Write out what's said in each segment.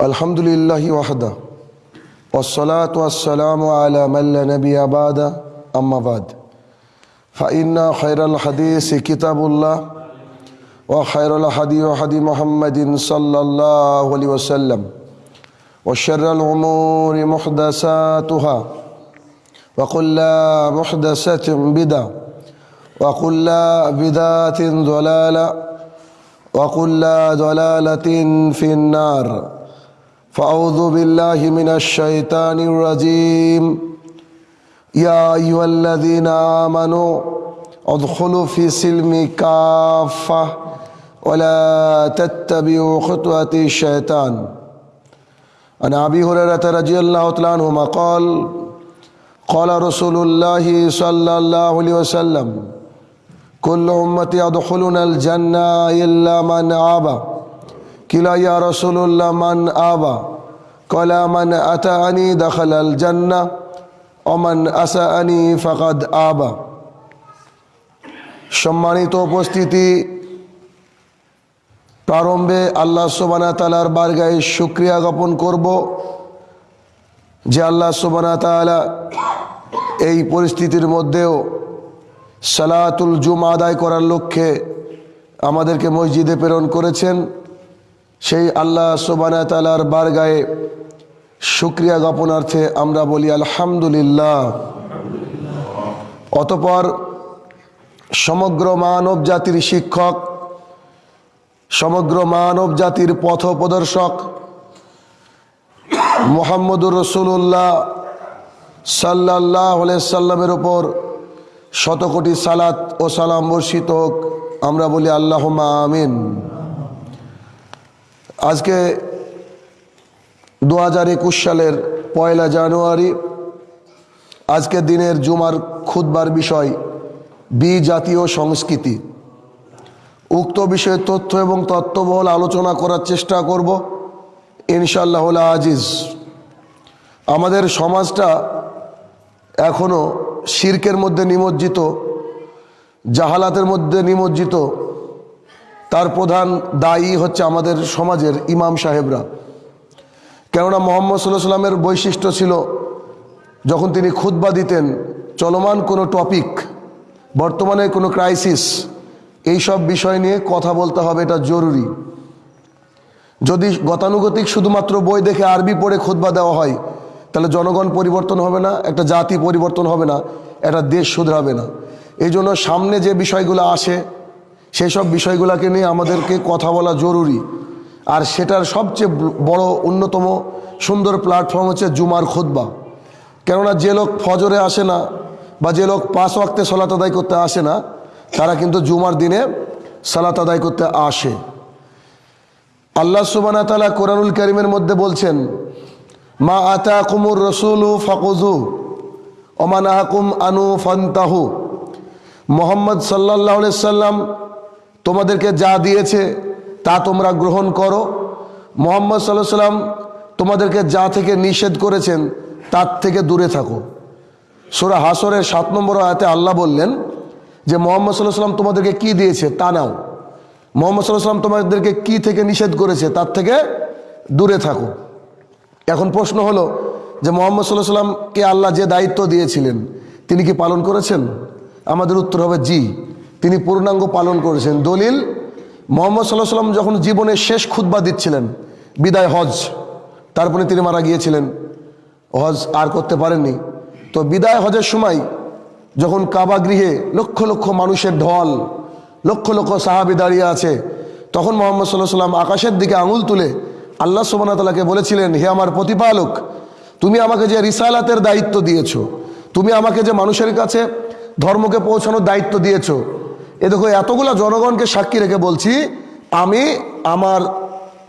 الحمد لله وحده والصلاة والسلام على من لا نبي بعد أما بعد. فإن خير الحديث كتاب الله وخير الحديث حديث محمد صلى الله عليه وسلم وشر الأمور محدثاتها وكل محدثة بدعة وكل بدعة ضلالة وكل ضلالة في النار. فأعوذ بالله من الشيطان الرجيم. يا أيها الذين آمنوا ادخلوا في سلم كافة ولا تتبعوا خطوات الشيطان. عن أبي هريرة رضي الله تعالى عنهما قال قال رسول الله صلى الله عليه وسلم كل أمتي يدخلون الجنة إلا من آبى কিলাইয়া রসুল্লাহ মান আবা? কলা, মান আতা আনি দখল জান্না অমান আসা আনি আবা? সম্মানিত উপস্থিতি, প্রারম্ভে আল্লাহ সোবানা তালার বারগায় শুক্রিয়া জ্ঞাপন করব যে আল্লাহ সোবানা তালা এই পরিস্থিতির মধ্যেও সালাতুল জুম আদায় করার লক্ষ্যে আমাদেরকে মসজিদে প্রেরণ করেছেন। সেই আল্লাহ সোবানা তালার বারগায়ে শুক্রিয়া জ্ঞাপনার্থে আমরা বলি আলহামদুলিল্লাহ। অতপর সমগ্র মানব জাতির শিক্ষক, সমগ্র মানব জাতির পথ প্রদর্শক মোহাম্মদুর রসুল্লাহ সাল্লাহ সাল্লামের ওপর শতকোটি সালাত ও সালাম বর্ষিত হোক, আমরা বলি আল্লাহ আমিন। আজকে দু হাজার একুশ সালের পয়লা জানুয়ারি, আজকে দিনের জুমার খুদবার বিষয় বি জাতীয় সংস্কৃতি। উক্ত বিষয়ে তথ্য এবং তত্ত্ববহল আলোচনা করার চেষ্টা করব ইনশাল্লাহ আজিজ। আমাদের সমাজটা এখনও শির্কের মধ্যে নিমজ্জিত, জাহালাতের মধ্যে নিমজ্জিত তার প্রধান দায়ী হচ্ছে আমাদের সমাজের ইমাম সাহেবরা। কেননা মোহাম্মদ সাল্লাহ সাল্লামের বৈশিষ্ট্য ছিল, যখন তিনি খুতবা দিতেন, চলমান কোনো টপিক, বর্তমানে কোনো ক্রাইসিস, এই সব বিষয় নিয়ে কথা বলতে হবে, এটা জরুরি। যদি গতানুগতিক শুধুমাত্র বই দেখে আরবি পড়ে খুতবা দেওয়া হয়, তাহলে জনগণ পরিবর্তন হবে না, একটা জাতি পরিবর্তন হবে না, একটা দেশ শুধরাবে না। এই জন্য সামনে যে বিষয়গুলো আসে সেই সব বিষয়গুলোকে নিয়ে আমাদেরকে কথা বলা জরুরি। আর সেটার সবচেয়ে বড় অন্যতম সুন্দর প্ল্যাটফর্ম হচ্ছে জুমার খুতবা। কেননা যে লোক ফজরে আসে না বা যে লোক পাঁচ ওয়াক্তে সলাত আদায় করতে আসে না, তারা কিন্তু জুমার দিনে সালাত আদায় করতে আসে। আল্লাহ সুবানা তালা কোরআনুল করিমের মধ্যে বলছেন, মা আতা কুমুর রসুলু ফকুজু ওমান আহকুম আনু ফন্তাহু। মোহাম্মদ সাল্লাহ সাল্লাম তোমাদেরকে যা দিয়েছে, তা তোমরা গ্রহণ করো। মোহাম্মদ সাল্লাহ সাল্লাম তোমাদেরকে যা থেকে নিষেধ করেছেন, তার থেকে দূরে থাকো। সোরা হাসরের সাত নম্বর আয়াতে আল্লাহ বললেন যে, মোহাম্মদ সাল্লাহ সাল্লাম তোমাদেরকে কি দিয়েছে, তা নাও। মোহাম্মদ সাল্লাহ সাল্লাম তোমাদেরকে কি থেকে নিষেধ করেছে, তার থেকে দূরে থাকো। এখন প্রশ্ন হলো যে, মোহাম্মদ সাল্লাহ সাল্লামকে আল্লাহ যে দায়িত্ব দিয়েছিলেন, তিনি কি পালন করেছেন? আমাদের উত্তর হবে জি। তিনি পূর্ণাঙ্গ পালন করেছেন। দলিল, মোহাম্মদ সাল্লাহ সাল্লাম যখন জীবনের শেষ খুদ্া দিচ্ছিলেন, বিদায় হজ, তারপরে তিনি মারা গিয়েছিলেন। হজ আর করতে পারেননি। তো বিদায় হজের সময় যখন কাবা গৃহে লক্ষ লক্ষ মানুষের ঢল, লক্ষ লক্ষ সাহাবি দাঁড়িয়ে আছে, তখন মোহাম্মদ সাল্লাহ সাল্লাম আকাশের দিকে আঙুল তুলে আল্লাহ সোবানাতালাকে বলেছিলেন, হে আমার প্রতিপালক, তুমি আমাকে যে রিসালাতের দায়িত্ব দিয়েছ, তুমি আমাকে যে মানুষের কাছে ধর্মকে পৌঁছানোর দায়িত্ব দিয়েছ এ দেখো, এতগুলো জনগণকে সাক্ষী রেখে বলছি, আমি আমার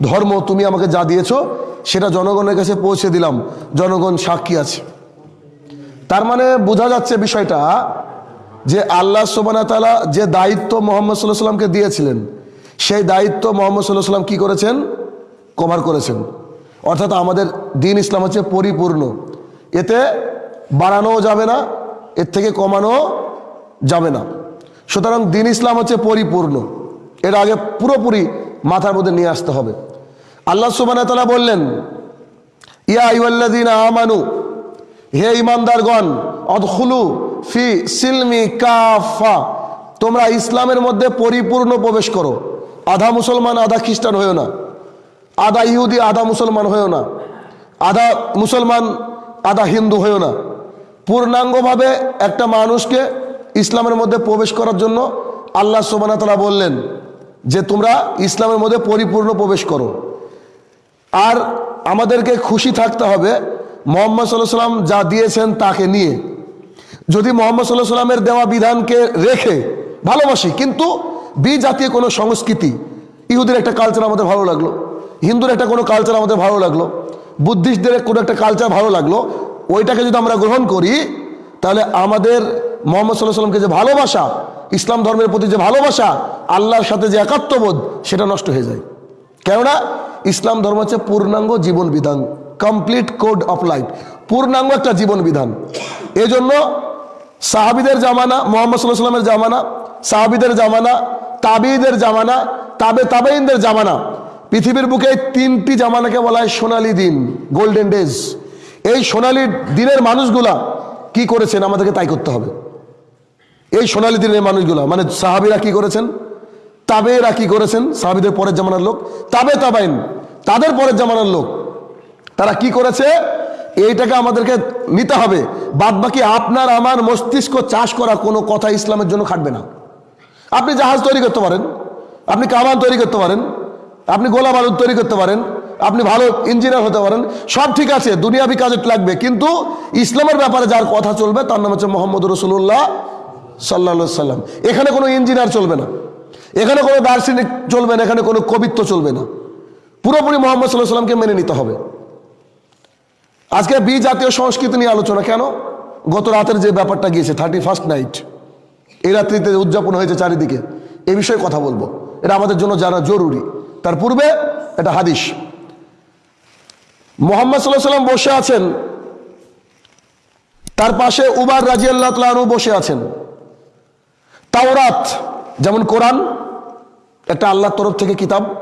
ধর্ম, তুমি আমাকে যা দিয়েছ, সেটা জনগণের কাছে পৌঁছে দিলাম, জনগণ সাক্ষী আছে। তার মানে বোঝা যাচ্ছে বিষয়টা যে আল্লাহ সোবানা তালা যে দায়িত্ব মোহাম্মদ সাল্লাহ সাল্লামকে দিয়েছিলেন, সেই দায়িত্ব মোহাম্মদ সাল্লাহ সাল্লাম কী করেছেন? কভার করেছেন। অর্থাৎ আমাদের দিন ইসলাম হচ্ছে পরিপূর্ণ। এতে বাড়ানোও যাবে না, এর থেকে কমানো যাবে না। সুতরাং দিন ইসলাম হচ্ছে পরিপূর্ণ। এর আগে পুরোপুরি মাথার মধ্যে নিয়ে আসতে হবে। আল্লাহ সুবাহ তালা বললেন, ইয়া আইওয়াল্লাদিন আমানু, হে ইমানদারগণ অদখুলু ফি সিলমি কাফা তোমরা ইসলামের মধ্যে পরিপূর্ণ প্রবেশ করো। আধা মুসলমান, আধা খ্রিস্টান হয়েও না। আধা ইহুদি, আধা মুসলমান হয়েও না। আধা মুসলমান, আধা হিন্দু হয়েও না। পূর্ণাঙ্গভাবে একটা মানুষকে ইসলামের মধ্যে প্রবেশ করার জন্য আল্লাহ সোবানা তালা বললেন যে তোমরা ইসলামের মধ্যে পরিপূর্ণ প্রবেশ করো। আর আমাদেরকে খুশি থাকতে হবে মোহাম্মদ সাল্লাহ সাল্লাম যা দিয়েছেন তাকে নিয়ে। যদি মোহাম্মদ সাল্লাহ সাল্লামের দেওয়া বিধানকে রেখে ভালোবাসি, কিন্তু বি জাতীয় কোনো সংস্কৃতি, ইহুদের একটা কালচার আমাদের ভালো লাগল, হিন্দুর একটা কোনো কালচার আমাদের ভালো লাগল, বুদ্ধিস্টদের কোনো একটা কালচার ভালো লাগল, ওইটাকে যদি আমরা গ্রহণ করি তাহলে আমাদের মোহাম্মদ সাল্লাহ সাল্লামকে যে ভালোবাসা, ইসলাম ধর্মের প্রতি যে ভালোবাসা, আল্লাহর সাথে যে একাত্মবোধ, সেটা নষ্ট হয়ে যায়। কেননা ইসলাম ধর্ম হচ্ছে পূর্ণাঙ্গ জীবন বিধান কমপ্লিট কোড অফ লাইফ পূর্ণাঙ্গ একটা জীবন বিধান। এজন্য সাহাবিদের জামানা, মোহাম্মদ সাল্লাহ সাল্লামের জামানা, সাহাবিদের জামানা তাবিদের জামানা, তাবে তাবেইনদের জামানা, পৃথিবীর বুকে তিনটি জামানাকে বলা হয় সোনালী দিন গোল্ডেন ডেজ এই সোনালী দিনের মানুষগুলা কি করেছেন? আমাদেরকে তাই করতে হবে। এই সোনালী দিনের মানুষগুলো মানে সাহাবিরা কি করেছেন? তাবেরা কি করেছেন? সাহাবিদের পরের জামানার লোক। তাবে তাবাইন, তাদের পরের জামানার লোক। তারা কি করেছে? এইটাকে আমাদেরকে নিতে হবে। বাদ বাকি আপনার, আমার মস্তিষ্ক চাষ করা কোনো কথা ইসলামের জন্য খাটবে না। আপনি জাহাজ তৈরি করতে পারেন, আপনি কামান তৈরি করতে পারেন, আপনি গোলা বারুদ তৈরি করতে পারেন আপনি ভালো ইঞ্জিনিয়ার হতে পারেন, সব ঠিক আছে, দুনিয়াবি কাজে লাগবে, কিন্তু ইসলামের ব্যাপারে যার কথা চলবে, তার নাম হচ্ছে মোহাম্মদ রসুল্লাহ সাল্লা সাল্লাম এখানে কোনো ইঞ্জিনিয়ার চলবে না, এখানে কোনো দার্শনিক চলবে না, এখানে কোনো কবিত্ব চলবে না। পুরোপুরি মোহাম্মদ সাল্লাহ সাল্লামকে মেনে নিতে হবে। আজকে বি জাতীয় সংস্কৃতি নিয়ে আলোচনা কেন? গত রাতের যে ব্যাপারটা গিয়েছে থার্টি ফার্স্ট নাইট এই রাত্রিতে উদযাপন হয়েছে চারিদিকে, এ বিষয়ে কথা বলব। এটা আমাদের জন্য জানা জরুরি। তার পূর্বে এটা হাদিস। মোহাম্মদ সাল্লাহ সাল্লাম বসে আছেন। তার পাশে উবার রাজি আল্লাহ তালু বসে আছেন। তাওরাত, যেমন কোরআন একটা আল্লাহর তরফ থেকে কিতাব।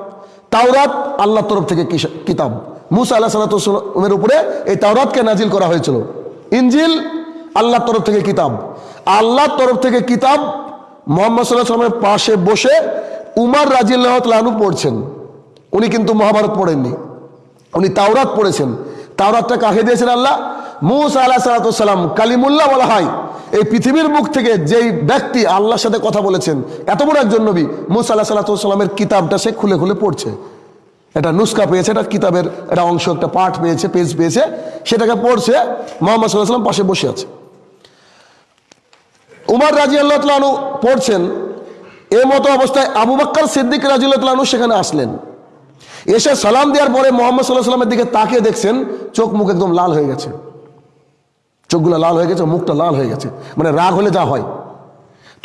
তাওরাত, আল্লাহর তরফ থেকে কিতাব। মুসা আল্লাহ সাল্লামের উপরে এই তাওরাতকে নাজিল করা হয়েছিল। ইঞ্জিল আল্লাহর তরফ থেকে কিতাব। আল্লাহর তরফ থেকে কিতাব মোহাম্মদ সাল্লাহ সাল্লামের পাশে বসে উমার রাজিল্লাহ তালু পড়ছেন। উনি কিন্তু মহাভারত পড়েননি। উনি তাওরাত পড়েছেন। তাওরাতটা কাকে দিয়েছেন আল্লাহ। মুসা আল্লাহ সালাতাম কালিমুল্লাহ বলা হয়। এই পৃথিবীর মুখ থেকে যেই ব্যক্তি আল্লাহর সাথে কথা বলেছেন, এত বড় একজন নবী, মুসা আল্লাহ সাল্লাতামের কিতাবটা সে খুলে খুলে পড়ছে। এটা নুস্কা পেয়েছে, এটা কিতাবের একটা অংশ, একটা পাঠ পেয়েছে, পেজ পেয়েছে, সেটাকে পড়ছে, মোহাম্মদ সাল্লাহ সাল্লাম পাশে বসে আছে। উমার রাজি আল্লাহ পড়ছেন, এ মতো অবস্থায় আবু বাক্কার সিদ্দিক রাজি আল্লাহ তালু সেখানে আসলেন। এসে সালাম দেওয়ার পরে মোহাম্মদ সাল্লাহ সাল্লামের দিকে তাকিয়ে দেখছেন, চোখ মুখ একদম লাল হয়ে গেছে। চোখগুলো লাল হয়ে গেছে, মুখটা লাল হয়ে গেছে মানে রাগ হলে যা হয়।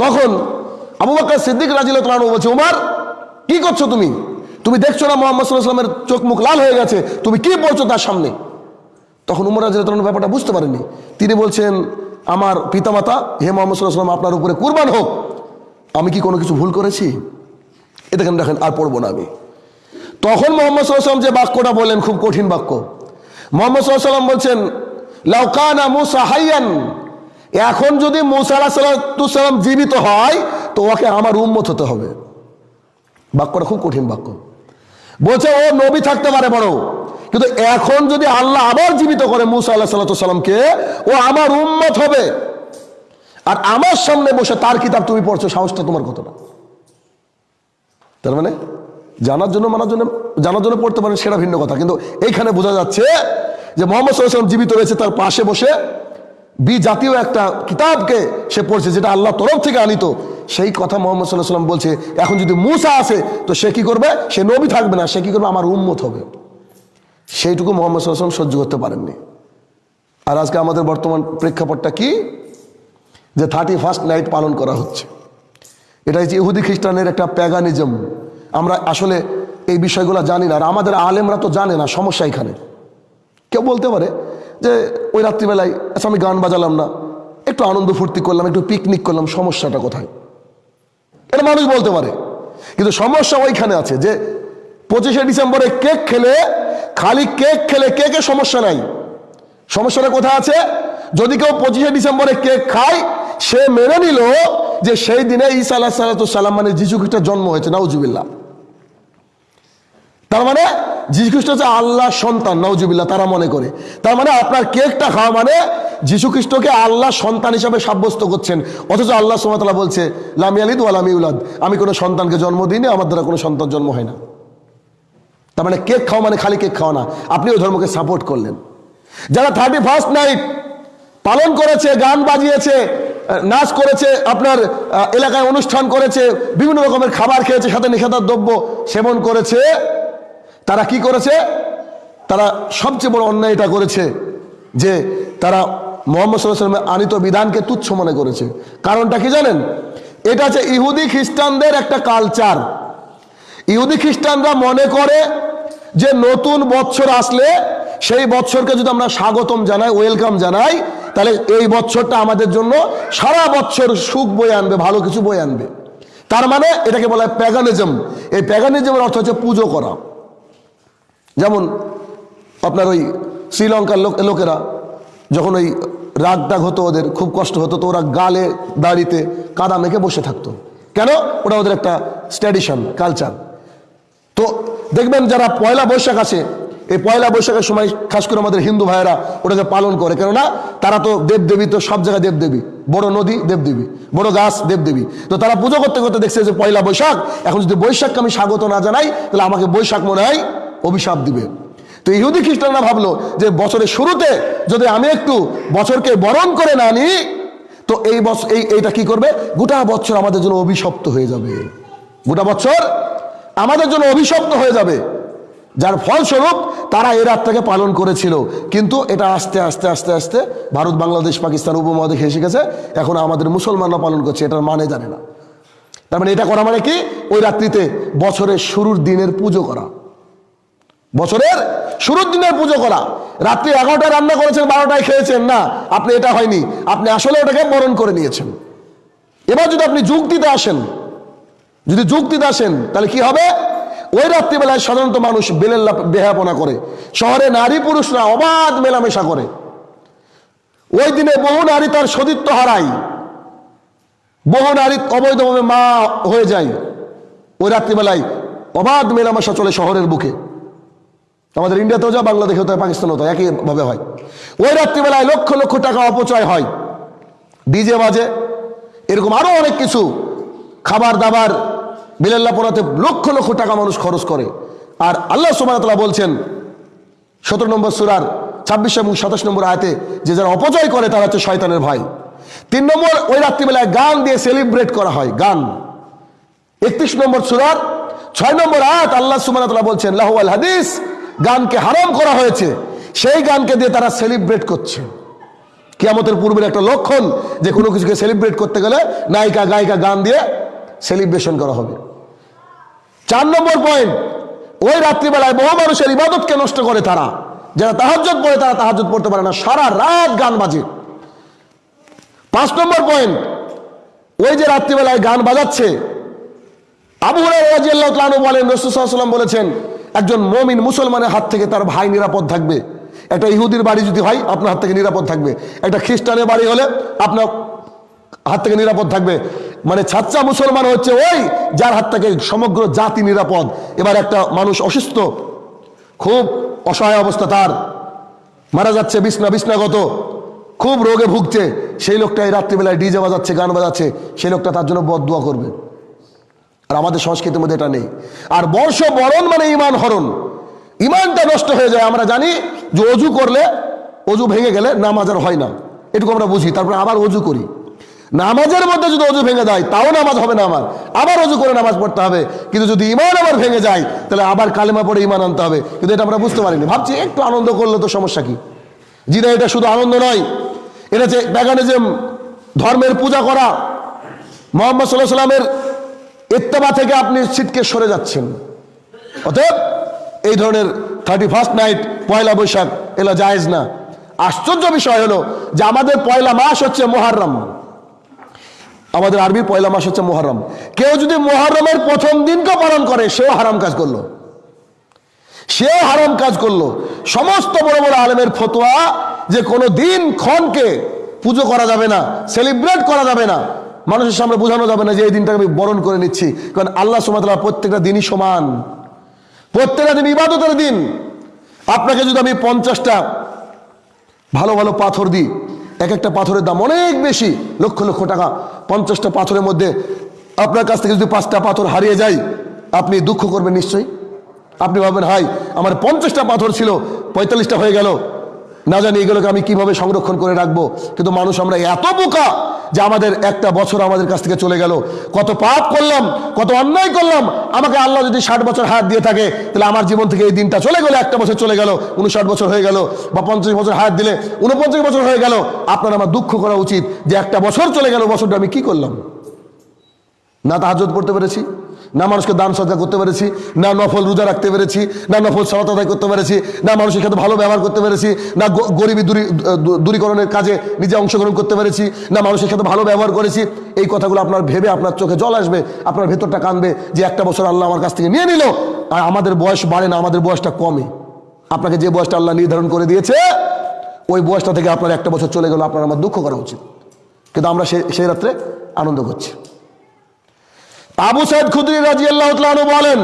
তখন আবু বাক্কার সিদ্দিক রাজিল তালু বলছে, উমার, কি করছ তুমি? তুমি দেখছ না মোহাম্মদ সাল্লাহ সাল্লামের চোখ মুখ লাল হয়ে গেছে? তুমি কি বলছো তার সামনে? তখন উমর রাজিল তালু ব্যাপারটা বুঝতে পারেননি তিনি বলছেন, আমার পিতামাতা, হে মোহাম্মদ সাল্লাহ সাল্লাম আপনার উপরে কুরবান হোক। আমি কি কোনো কিছু ভুল করেছি? এ দেখেন দেখেন, আর পড়ব না আমি। তখন মোহাম্মদ সাল্লাম যে বাক্যটা বললেন, খুব কঠিন বাক্য। মোহাম্মদ সাল্লাম বলছেন লাউকানা মুসা হাইয়ান এখন যদি মুসা জীবিত হয়, তো ওকে আমার উম্মত হতে হবে। বাক্যটা খুব কঠিন বাক্য। বলছে, ও নবী থাকতে পারে বড়, কিন্তু এখন যদি আল্লাহ আবার জীবিত করে মুসা আল্লাহ সাল্লাহ সাল্লামকে ও আমার উম্মত হবে। আর আমার সামনে বসে তার কিতাব তুমি পড়ছো, সাহসটা তোমার কতটা? তার মানে জানার জন্য, মানার জন্য, জানার জন্য পড়তে পারেন সেটা ভিন্ন কথা। কিন্তু এইখানে বোঝা যাচ্ছে যে মোহাম্মদ সাল্লাম জীবিত রয়েছে তার পাশে বসে বি জাতীয় একটা কিতাবকে সে পড়ছে যেটা আল্লাহ তরফ থেকে আনিত। সেই কথা মোহাম্মদ সাল্লাহ সাল্লাম বলছে, এখন যদি মুসা আসে, তো সে কি করবে? সে নবী থাকবে না, সে কি করবে? আমার উম্মত হবে। সেইটুকু মোহাম্মদ সাল্লাহ সাল্লাম সহ্য করতে পারেননি। আর আজকে আমাদের বর্তমান প্রেক্ষাপটটা কি? যে থার্টি ফার্স্ট নাইট পালন করা হচ্ছে। এটা হচ্ছে ইহুদি খ্রিস্টানের একটা প্যাগানিজম আমরা আসলে এই বিষয়গুলো জানি না, আর আমাদের আলেমরা তো জানে না, সমস্যা এখানে। কেউ বলতে পারে যে ওই রাত্রিবেলায় আচ্ছা আমি গান বাজালাম না, একটু আনন্দ ফুর্তি করলাম, একটু পিকনিক করলাম, সমস্যাটা কোথায়? এটা মানুষ বলতে পারে। কিন্তু সমস্যা ওইখানে আছে যে পঁচিশে ডিসেম্বরে কেক খেলে, খালি কেক খেলে কেকে সমস্যা নাই। সমস্যাটা কোথায় আছে? যদি কেউ পঁচিশে ডিসেম্বরে কেক খায়, সে মেনে নিল যে সেই দিনে ঈসা আলাহ সালাম মানে যিশু খ্রিস্টের জন্ম হয়েছে, নাউজুবিল্লাহ। তার মানে যীশু খ্রিস্ট হচ্ছে আল্লাহ সন্তান নওজুবিল্লাহ তারা মনে করে। তার মানে আপনার কেকটা খাওয়া মানে যীশু খ্রিস্টকে আল্লাহ সন্তান হিসাবে সাব্যস্ত করছেন। অথচ আল্লাহ সুমাতালা বলছে, লামি আলিদ ওয়ালামি উলাদ আমি কোনো সন্তানকে জন্ম দিইনি, আমার দ্বারা কোনো সন্তান জন্ম হয় না। তার মানে কেক খাওয়া মানে খালি কেক খাওয়া না। আপনি ওই ধর্মকে সাপোর্ট করলেন। যারা থার্টি ফার্স্ট নাইট পালন করেছে, গান বাজিয়েছে, নাচ করেছে, আপনার এলাকায় অনুষ্ঠান করেছে, বিভিন্ন রকমের খাবার খেয়েছে, সাথে নিষেধার দ্রব্য সেবন করেছে তারা কি করেছে? তারা সবচেয়ে বড় অন্যায় এটা করেছে যে তারা মোহাম্মদ সাল্লামের আনিত বিধানকে তুচ্ছ মনে করেছে। কারণটা কি জানেন? এটা হচ্ছে ইহুদি খ্রিস্টানদের একটা কালচার ইহুদি খ্রিস্টানরা মনে করে যে নতুন বছর আসলে সেই বছরকে যদি আমরা স্বাগতম জানাই ওয়েলকাম জানাই, তাহলে এই বছরটা আমাদের জন্য সারা বছর সুখ বয়ে আনবে, ভালো কিছু বয়ে আনবে। তার মানে এটাকে বলা হয় প্যাগানিজম এই প্যাগানিজমের অর্থ হচ্ছে পুজো করা। যেমন আপনার ওই শ্রীলঙ্কার লোক লোকেরা যখন ওই রাগ টাগ হতো ওদের, খুব কষ্ট হতো, তো ওরা গালে, দাড়িতে কাদা মেখে বসে থাকতো। কেন? ওটা ওদের একটা স্ট্যাডিশন কালচার। তো দেখবেন যারা পয়লা বৈশাখ আছে, এই পয়লা বৈশাখের সময় খাস করে আমাদের হিন্দু ভাইয়েরা ওটাকে পালন করে। কেননা তারা তো দেবদেবী, তো সব জায়গায় দেবদেবী। বড় নদী, দেবদেবী। বড় গাছ, দেবদেবী। তো তারা পুজো করতে করতে দেখছে যে পয়লা বৈশাখ, এখন যদি বৈশাখকে আমি স্বাগত না জানাই, তাহলে আমাকে বৈশাখ মনে হয় অভিশাপ দিবে। তো ইহুদি খ্রিস্টানরা ভাবলো যে বছরের শুরুতে যদি আমি একটু বছরকে বরণ করে না নিই তো এই বছর এই, এইটা কি করবে? গোটা বছর আমাদের জন্য অভিশপ্ত হয়ে যাবে। গোটা বছর আমাদের জন্য অভিশপ্ত হয়ে যাবে। যার ফলস্বরূপ তারা এই রাতটাকে পালন করেছিল। কিন্তু এটা আস্তে আস্তে আস্তে আস্তে ভারত, বাংলাদেশ, পাকিস্তান উপমহাদেশে এসে গেছে, এখন আমাদের মুসলমানরা পালন করছে, এটার মানে জানে না। তার মানে এটা করা মানে কি? ওই রাত্রিতে বছরের শুরুর দিনের পুজো করা। বছরের শুরুর দিনের পুজো করা। রাত্রি এগারোটায় রান্না করেছেন, বারোটায় খেয়েছেন। না, আপনি এটা হয়নি। আপনি আসলে ওটাকে বরণ করে নিয়েছেন। এবার যদি আপনি যুক্তিতে আসেন, যদি যুক্তিতে আসেন, তাহলে কি হবে? ওই রাত্রিবেলায় সাধারণত মানুষ বেলেল্লা বেহাপনা করে। শহরে নারী পুরুষরা অবাধ মেলামেশা করে। ওই দিনে বহু নারী তার সতীত্ব হারায়। বহু নারী অবৈধভাবে মা হয়ে যায়। ওই রাত্রিবেলায় অবাধ মেলামেশা চলে শহরের বুকে। আমাদের ইন্ডিয়াতেও যা বাংলাদেশেও তো হয়, তো একইভাবে হয়। ওই রাত্রিবেলায় লক্ষ লক্ষ টাকা অপচয় হয়। ডিজে বাজে এরকম আরও অনেক কিছু। খাবার দাবার বিলাল্লা পোড়াতে লক্ষ লক্ষ টাকা মানুষ খরচ করে। আর আল্লাহ সুবাহতলা বলছেন সতেরো নম্বর সুরার ছাব্বিশ এবং সাতাশ নম্বর আয়তে যে যারা অপচয় করে তারা হচ্ছে শয়তানের ভাই। তিন নম্বর ওই রাত্রিবেলায় গান দিয়ে সেলিব্রেট করা হয় গান। একত্রিশ নম্বর সুরার ছয় নম্বর আয়াত আল্লাহ সুমানাতলা বলছেন লাহুয়াল হাদিস গানকে হারাম করা হয়েছে, সেই গানকে দিয়ে তারা সেলিব্রেট করছে। কিয়ামতের পূর্বের একটা লক্ষণ যে কোনো কিছুকে সেলিব্রেট করতে গেলে নায়িকা, গায়িকা গান দিয়ে সেলিব্রেশন করা হবে। চার নম্বর পয়েন্ট ওই রাত্রিবেলায় বহু মানুষের ইবাদতকে নষ্ট করে তারা। যারা তাহাজ্জত পড়ে তারা তাহাজ্জত পড়তে পারে না, সারা রাত গান বাজে। পাঁচ নম্বর পয়েন্ট ওই যে রাত্রিবেলায় গান বাজাচ্ছে, আবু রাজিয়াল্লাহ বলেন রসুসাল্লাম বলেছেন একজন মমিন মুসলমানের হাত থেকে তার ভাই নিরাপদ থাকবে। একটা ইহুদির বাড়ি যদি হয়, আপনার হাত থেকে নিরাপদ থাকবে। একটা খ্রিস্টানের বাড়ি হলে আপনার হাত থেকে নিরাপদ থাকবে। মানে ছাচ্চা মুসলমান হচ্ছে ওই যার হাত থেকে সমগ্র জাতি নিরাপদ। এবার একটা মানুষ অসুস্থ, খুব অসহায় অবস্থা তার। মারা যাচ্ছে বিছনা, বিছনাগত, খুব রোগে ভুগছে। সেই লোকটা এই রাত্রিবেলায় ডিজে বাজাচ্ছে, গান বাজাচ্ছে। সেই লোকটা তার জন্য বদুয়া করবে। আর আমাদের সংস্কৃতির মধ্যে এটা নেই। আর বর্ষ বরণ মানে ইমান হরণ। ইমানটা নষ্ট হয়ে যায়। আমরা জানি যে অজু করলে অজু ভেঙে গেলে নামাজ আর হয় না। এটুকু আমরা বুঝি। তারপরে আবার অজু করি। নামাজের মধ্যে যদি অজু ভেঙে যায়, তাও নামাজ হবে না আমার। আবার অজু করে নামাজ পড়তে হবে। কিন্তু যদি ইমান আবার ভেঙে যায়, তাহলে আবার কালেমা পড়ে ইমান আনতে হবে। কিন্তু এটা আমরা বুঝতে পারিনি। ভাবছি একটু আনন্দ করলে তো সমস্যা কি? জি না, এটা শুধু আনন্দ নয়। এটা যে প্যাগানিজম ধর্মের পূজা করা, মোহাম্মদ সাল্লাহ সাল্লামের ইত্তেবা থেকে আপনি সিটকে সরে যাচ্ছেন। অতএব এই ধরনের thirty first night Poila Baishakh এলা জায়েজ না। আশ্চর্য বিষয় হলো যে আমাদের পয়লা মাস হচ্ছে মোহারম আমাদের আরবির পয়লা মাস হচ্ছে মোহরম কেউ যদি মোহরমের প্রথম দিনকে পালন করে, সেও হারাম কাজ করল। সেও হারাম কাজ করল। সমস্ত বড় বড় আলেমের ফতোয়া যে কোনো দিন ক্ষণকে পুজো করা যাবে না সেলিব্রেট করা যাবে না। মানুষের সামনে বোঝানো যাবে না যে এই দিনটাকে আমি বরণ করে নিচ্ছি। কারণ আল্লাহ সুমাতাল্লাহ প্রত্যেকটা দিনই সমান। প্রত্যেকটা দিন ইবাদতের দিন। আপনাকে যদি আমি পঞ্চাশটা ভালো ভালো পাথর দিই এক একটা পাথরের দাম অনেক বেশি, লক্ষ লক্ষ টাকা। পঞ্চাশটা পাথরের মধ্যে আপনার কাছ থেকে যদি পাঁচটা পাথর হারিয়ে যায়, আপনি দুঃখ করবেন নিশ্চয়ই। আপনি ভাববেন হাই আমার পঞ্চাশটা পাথর ছিল, পঁয়তাল্লিশটা হয়ে গেল। না জানি এগুলোকে আমি কীভাবে সংরক্ষণ করে রাখব, কিন্তু মানুষ আমরা এত বোকা যে আমাদের একটা বছর আমাদের কাছ থেকে চলে গেল। কত পাপ করলাম, কত অন্যায় করলাম, আমাকে আল্লাহ যদি ষাট বছর হাত দিয়ে থাকে, তাহলে আমার জীবন থেকে এই দিনটা চলে গেল, একটা বছর চলে গেল, উনষাট বছর হয়ে গেল, বা পঞ্চাশ বছর হাত দিলে উনপঞ্চাশ বছর হয়ে গেল। আপনার আমার দুঃখ করা উচিত যে একটা বছর চলে গেল, বছরটা আমি কি করলাম? না তাহাজত পড়তে পেরেছি? না মানুষকে দান সজ্জা করতে পেরেছি, না নফল রোজা রাখতে পেরেছি, না নফল সালাত আদায় করতে পেরেছি, না মানুষের সাথে ভালো ব্যবহার করতে পেরেছি, না গরিবী দূরী দূরীকরণের কাজে নিজে অংশগ্রহণ করতে পেরেছি, না মানুষের সাথে ভালো ব্যবহার করেছি, এই কথাগুলো আপনার ভেবে আপনার চোখে জল আসবে, আপনার ভেতরটা কানবে যে একটা বছর আল্লাহ আমার কাছ থেকে নিয়ে নিল। আর আমাদের বয়স বাড়ে না, আমাদের বয়সটা কমে। আপনাকে যে বয়সটা আল্লাহ নির্ধারণ করে দিয়েছে, ওই বয়সটা থেকে আপনার একটা বছর চলে গেল, আপনার আমার দুঃখ করা উচিত। কিন্তু আমরা সেই রাত্রে আনন্দ করছি। আবু সাইদ খুদরি রাজি আল্লাহ বলেন,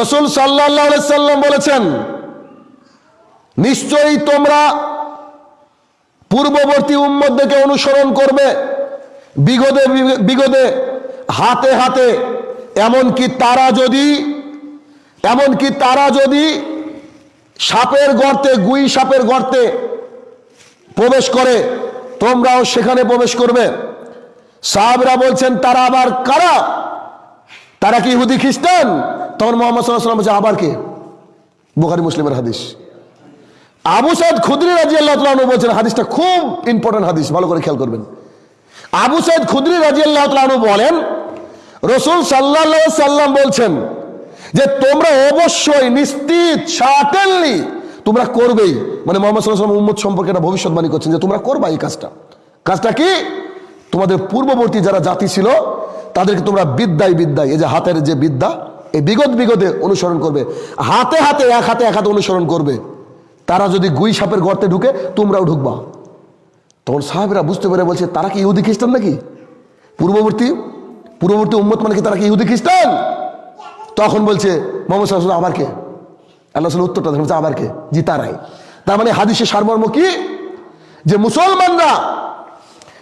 রসুল সাল্লাহ সাল্লাম বলেছেন, নিশ্চয়ই তোমরা পূর্ববর্তী উম্মদকে অনুসরণ করবে বিগদে বিগদে হাতে হাতে, এমনকি তারা যদি, এমনকি তারা যদি সাপের গর্তে, গুই সাপের গর্তে প্রবেশ করে, তোমরাও সেখানে প্রবেশ করবে। সাহাবরা বলছেন, তারা আবার কারা? তারা কি ইহুদি, খ্রিস্টান? তখন মোহাম্মদ সাল্লাম বলছে, আবার কে? বুখারি, মুসলিমের হাদিস। আবু সাইদ খুদরি রাজি আল্লাহ বলছেন, হাদিসটা খুব ইম্পর্টেন্ট হাদিস, ভালো করে খেয়াল করবেন। আবু সাইদ খুদরি রাজি আল্লাহ বলেন, রসুল সাল্লাহ সাল্লাম বলছেন যে, তোমরা অবশ্যই নিশ্চিত সাটেনলি তোমরা করবেই। মানে মোহাম্মদ সাল্লাহ উম্মত সম্পর্কে একটা ভবিষ্যৎবাণী করছেন যে, তোমরা করবা এই কাজটা। কাজটা কি? তোমাদের পূর্ববর্তী যারা জাতি ছিল, তাদেরকে তোমরা বিদ্যায় বিদ্যায়, এই যে হাতের যে বিদ্যা, এই বিগত বিগতে অনুসরণ করবে। হাতে হাতে, এক হাতে এক হাতে অনুসরণ করবে। তারা যদি গুই সাপের গর্তে ঢুকে, তোমরাও ঢুকবা। তখন সাহেবরা বুঝতে পেরে বলছে, তারা কি ইহুদি খ্রিস্টান নাকি? পূর্ববর্তী পূর্ববর্তী উম্মত মানে কি, তারা কি ইহুদি খ্রিস্টান? তখন বলছে, মোহাম্মদ সাল্লাহ আবার কে? আল্লাহ উত্তরটা বলছে, আবার কে? জি তারাই তার মানে হাদিসের সারমর্ম কি? যে মুসলমানরা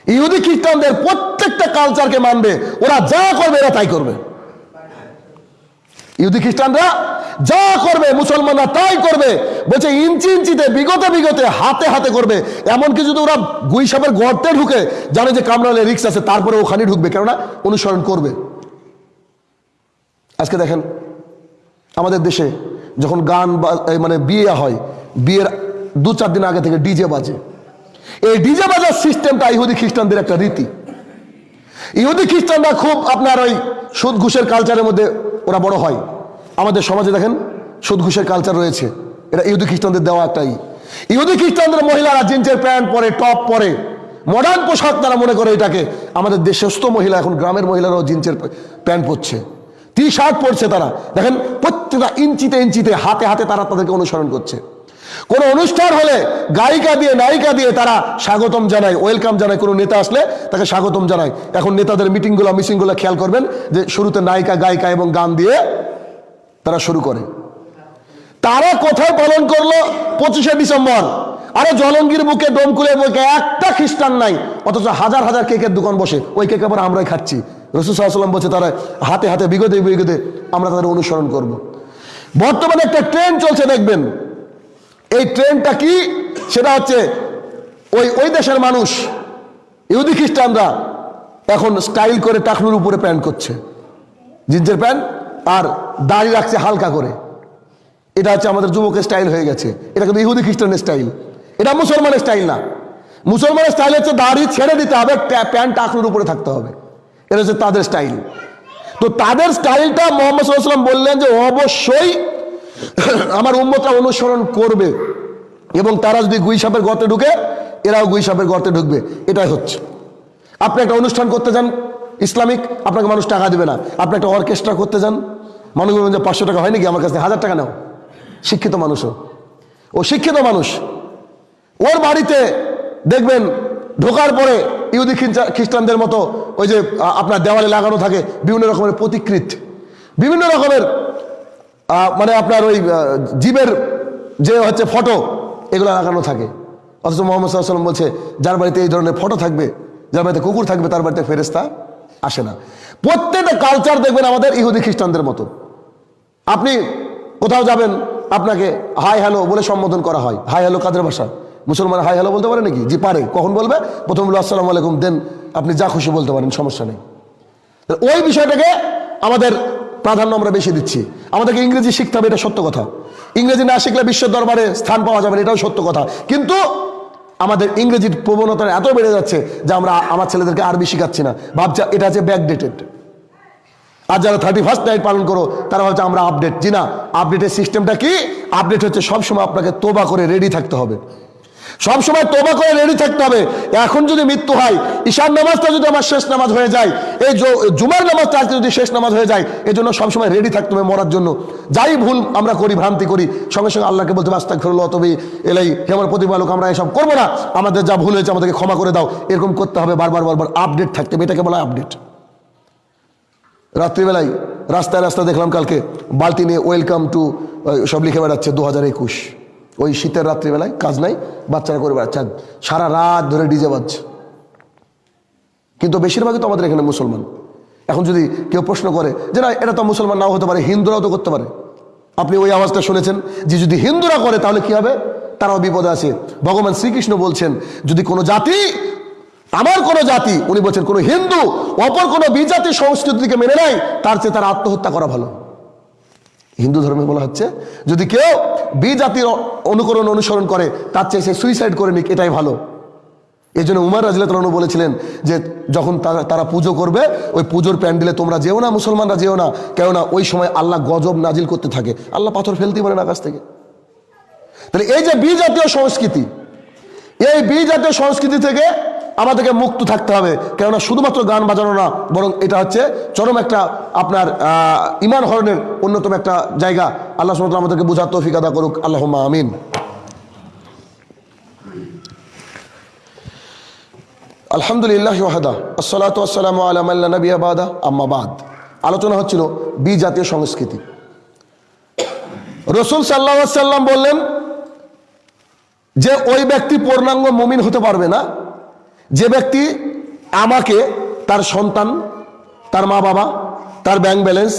ইহুদি খ্রিস্টানদের প্রত্যেকটা কালচারকে মানবে, ওরা যা করবে এরা তাই করবে। ইহুদি খ্রিস্টানরা যা করবে, মুসলমানরা তাই করবে, বলছে ইঞ্চি ইঞ্চিতে, বিগতে বিগতে, হাতে হাতে করবে। এমনকি যদি ওরা গুই সাপের গর্তে ঢুকে, জানে যে কামড়ালে রিক্স আছে, তারপরে ওখানে ঢুকবে, কেননা অনুসরণ করবে। আজকে দেখেন, আমাদের দেশে যখন গান মানে বিয়ে হয়, বিয়ের দু চার দিন আগে থেকে ডিজে বাজে। এই ডিজে বাজার সিস্টেমটা ইহুদি খ্রিস্টানদের একটা রীতি। ইহুদি খ্রিস্টানরা খুব আপনার ওই সুদ ঘুষের কালচারের মধ্যে ওরা বড় হয়। আমাদের সমাজে দেখেন, সুদ ঘুষের কালচার রয়েছে। এটা ইহুদি খ্রিস্টানদের দেওয়া একটাই। ইহুদি খ্রিস্টানদের মহিলারা জিন্সের প্যান্ট পরে, টপ পরে মডার্ন পোশাক তারা মনে করে এটাকে। আমাদের দেশস্থ মহিলা, এখন গ্রামের মহিলারাও জিন্সের প্যান্ট পরছে। টি শার্ট পরছে তারা। দেখেন, প্রত্যেকটা ইঞ্চিতে ইঞ্চিতে, হাতে হাতে তারা তাদেরকে অনুসরণ করছে। কোন অনুষ্ঠান হলে গায়িকা দিয়ে, নায়িকা দিয়ে তারা স্বাগতম জানায়, ওয়েলকাম জানায়। কোনো নেতা আসলে তাকে স্বাগতম জানায়। এখন নেতাদের মিটিংগুলো মিটিংগুলো খেয়াল করবেন যে শুরুতে নায়িকা, গায়িকা এবং গান দিয়ে তারা শুরু করে। তারা কোথায় পালন করল? পঁচিশে ডিসেম্বর। আরে জলঙ্গির বুকে, ডোমকুলের বুকে একটা খ্রিস্টান নাই, অথচ হাজার হাজার কেকের দোকান বসে। ওই কেক আবার আমরাই খাচ্ছি। রসুল সাল্লাম বলছে, তারা হাতে হাতে বিগতে বিগতে আমরা তাদের অনুসরণ করব। বর্তমানে একটা ট্রেন চলছে, দেখবেন। এই ট্রেনটা কি? সেটা হচ্ছে ওই ওই দেশের মানুষ, ইহুদি খ্রিস্টানরা এখন স্টাইল করে টাকনুর উপরে প্যান্ট করছে। জিন্সের প্যান্ট আর দাড়ি রাখছে হালকা করে। এটা হচ্ছে আমাদের যুবকের স্টাইল হয়ে গেছে। এটা কিন্তু ইহুদি খ্রিস্টানের স্টাইল। এটা মুসলমানের স্টাইল না। মুসলমানের স্টাইল হচ্ছে দাড়ি ছেড়ে দিতে হবে প্যান্ট টাকনুর উপরে থাকতে হবে। এটা হচ্ছে তাদের স্টাইল। তো তাদের স্টাইলটা মোহাম্মদ সাল্লাম বললেন যে অবশ্যই আমার উম্মতরা অনুসরণ করবে এবং তারা যদি গুই সাপের গর্তে ঢুকে, এরাও গুই সাপের গর্তে ঢুকবে। এটাই হচ্ছে। আপনি একটা অনুষ্ঠান করতে যান, ইসলামিক, আপনাকে মানুষ টাকা দেবে না। আপনি একটা অর্কেস্ট্রা করতে যান মানুষ যে পাঁচশো টাকা হয় নাকি আমার কাছে হাজার টাকা নাও। শিক্ষিত মানুষও। ও শিক্ষিত মানুষ। ওর বাড়িতে দেখবেন, ঢোকার পরে ইহুদি খ্রিস্টা- খ্রিস্টানদের মতো ওই যে আপনার দেওয়ালে লাগানো থাকে, বিভিন্ন রকমের প্রতিকৃত। বিভিন্ন রকমের মানে আপনার ওই জীবের যে হচ্ছে ফটো, এগুলো লাগানো থাকে। অথচ মোহাম্মদ সাল্লাম বলছে, যার বাড়িতে এই ধরনের ফটো থাকবে, যার বাড়িতে কুকুর থাকবে, তার বাড়িতে ফেরেস্তা আসে না। প্রত্যেকটা কালচার দেখবেন আমাদের ইহুদি খ্রিস্টানদের মতো। আপনি কোথাও যাবেন, আপনাকে হাই হ্যালো বলে সম্বোধন করা হয়। হাই হ্যালো কাদের ভাষা? মুসলমান হাই হ্যালো বলতে পারে নাকি? জি, পারে। কখন বলবে? প্রথম বলবে, আসসালামু আলাইকুম দেন আপনি যা খুশি বলতে পারেন, সমস্যা নেই। ওই বিষয়টাকে আমাদের প্রাধান্য আমরা বেশি দিচ্ছি। আমাদেরকে ইংরেজি শিখতে হবে, এটা সত্য কথা। ইংরেজি না শিখলে বিশ্বের দরবারে স্থান পাওয়া যাবে এটাও সত্য কথা। কিন্তু আমাদের ইংরেজির প্রবণতা এত বেড়ে যাচ্ছে যে আমরা আমার ছেলেদেরকে আরবি শিখাচ্ছি না। ভাবছি এটা হচ্ছে ব্যাকডেটেড আর যারা থার্টি ফার্স্ট নাইট পালন করো, তারা হচ্ছে আমরা আপডেট জি না আপডেটের সিস্টেমটা কি? আপডেট হচ্ছে সবসময় আপনাকে তোবা করে রেডি থাকতে হবে। সবসময় তোবা করে রেডি থাকতে হবে। এখন যদি মৃত্যু হয় ঈশান নামাজটা যদি আমার শেষ নামাজ হয়ে যায়, এই জুমার নামাজটা আজকে যদি শেষ নামাজ হয়ে যায়, এই জন্য সবসময় রেডি থাকতে হবে মরার জন্য। যাই ভুল আমরা করি, ভ্রান্তি করি, সঙ্গে সঙ্গে আল্লাহকে বলতে আস্তাক ফেরল তবে এলাই হে আমার প্রতিপালক, আমরা এসব করব না। আমাদের যা ভুল হয়েছে, আমাদেরকে ক্ষমা করে দাও। এরকম করতে হবে, বারবার বারবার আপডেট থাকতে হবে। এটাকে বলা আপডেট রাত্রিবেলায় রাস্তায় রাস্তায় দেখলাম কালকে বালতি নিয়ে ওয়েলকাম টু সব লিখে বেড়াচ্ছে দু হাজার একুশ। ওই শীতের রাত্রিবেলায় কাজ নাই, বাচ্চারা করে বেড়াচ্ছে। সারা রাত ধরে ডিজে বাজছে। কিন্তু বেশিরভাগই তো আমাদের এখানে মুসলমান। এখন যদি কেউ প্রশ্ন করে যে না, এটা তো মুসলমান নাও হতে পারে, হিন্দুরাও তো করতে পারে। আপনি ওই আওয়াজটা শুনেছেন যে যদি হিন্দুরা করে তাহলে কি হবে? তারাও বিপদে আছে। ভগবান শ্রীকৃষ্ণ বলছেন, যদি কোনো জাতি, আমার কোনো জাতি, উনি বলছেন কোনো হিন্দু, অপর কোনো বিজাতি সংস্কৃতিকে মেনে নেয়, তার চেয়ে তার আত্মহত্যা করা ভালো। হিন্দু ধর্মে বলা হচ্ছে, যদি কেউ বি জাতির অনুকরণ অনুসরণ করে, তার চেয়ে সে সুইসাইড করে নিক, এটাই ভালো। এই জন্য উমার রাজিলাতলানু বলেছিলেন যে, যখন তারা তারা পুজো করবে, ওই পুজোর প্যান্ডেলে তোমরা যেও না, মুসলমানরা যেও না, কেননা ওই সময় আল্লাহ গজব নাজিল করতে থাকে। আল্লাহ পাথর ফেলতেই পারেন আকাশ থেকে। তাহলে এই যে বি জাতীয় সংস্কৃতি, এই বি জাতীয় সংস্কৃতি থেকে আমাদেরকে মুক্ত থাকতে হবে। কেননা শুধুমাত্র গান বাজানো না, বরং এটা হচ্ছে চরম একটা আপনার ইমান হরণের অন্যতম একটা জায়গা। আল্লাহ সুমত আমাদেরকে বুঝার তৌফিক আদা করুক। আল্লাহ আমিন। আলহামদুলিল্লাহ ওয়াহাদা। আসসালাতু আসসালামু আলা মাল্লা নবী আবাদা আম্মা বাদ। আলোচনা হচ্ছিল বি জাতীয় সংস্কৃতি। রসুল সাল্লাহ সাল্লাম বললেন যে, ওই ব্যক্তি পূর্ণাঙ্গ মুমিন হতে পারবে না। যে ব্যক্তি আমাকে, তার সন্তান, তার মা বাবা, তার ব্যাংক ব্যালেন্স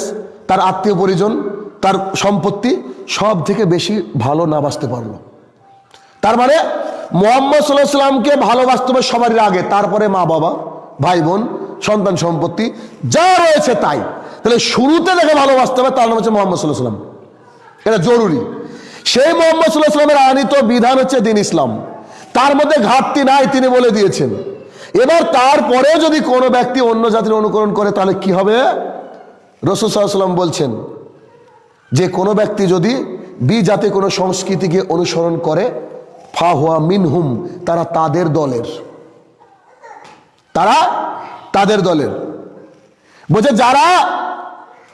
তার আত্মীয় পরিজন, তার সম্পত্তি সব থেকে বেশি ভালো না বাঁচতে পারল। তার মানে মোহাম্মদ সাল্লাহ সাল্লামকে ভালোবাসতে হবে সবারই আগে, তারপরে মা বাবা, ভাই বোন, সন্তান সম্পত্তি, যা রয়েছে তাই। তাহলে শুরুতে যাকে ভালোবাসতে হবে, তার নাম হচ্ছে মোহাম্মদ সাল্লাহ সাল্লাম এটা জরুরি। সেই মোহাম্মদ সাল্লাহ সাল্লামের আনিত বিধান হচ্ছে দিন ইসলাম। তার মধ্যে ঘাটতি নাই তিনি বলে দিয়েছেন। এবার তারপরে যদি কোনো ব্যক্তি অন্য জাতির অনুকরণ করে, তাহলে কি হবে? রসুল সাল্লাম বলছেন যে, কোনো ব্যক্তি যদি বি জাতি কোনো সংস্কৃতিকে অনুসরণ করে ফা হুয়া মিনহুম, তারা তাদের দলের। তারা তাদের দলের। বলছে, যারা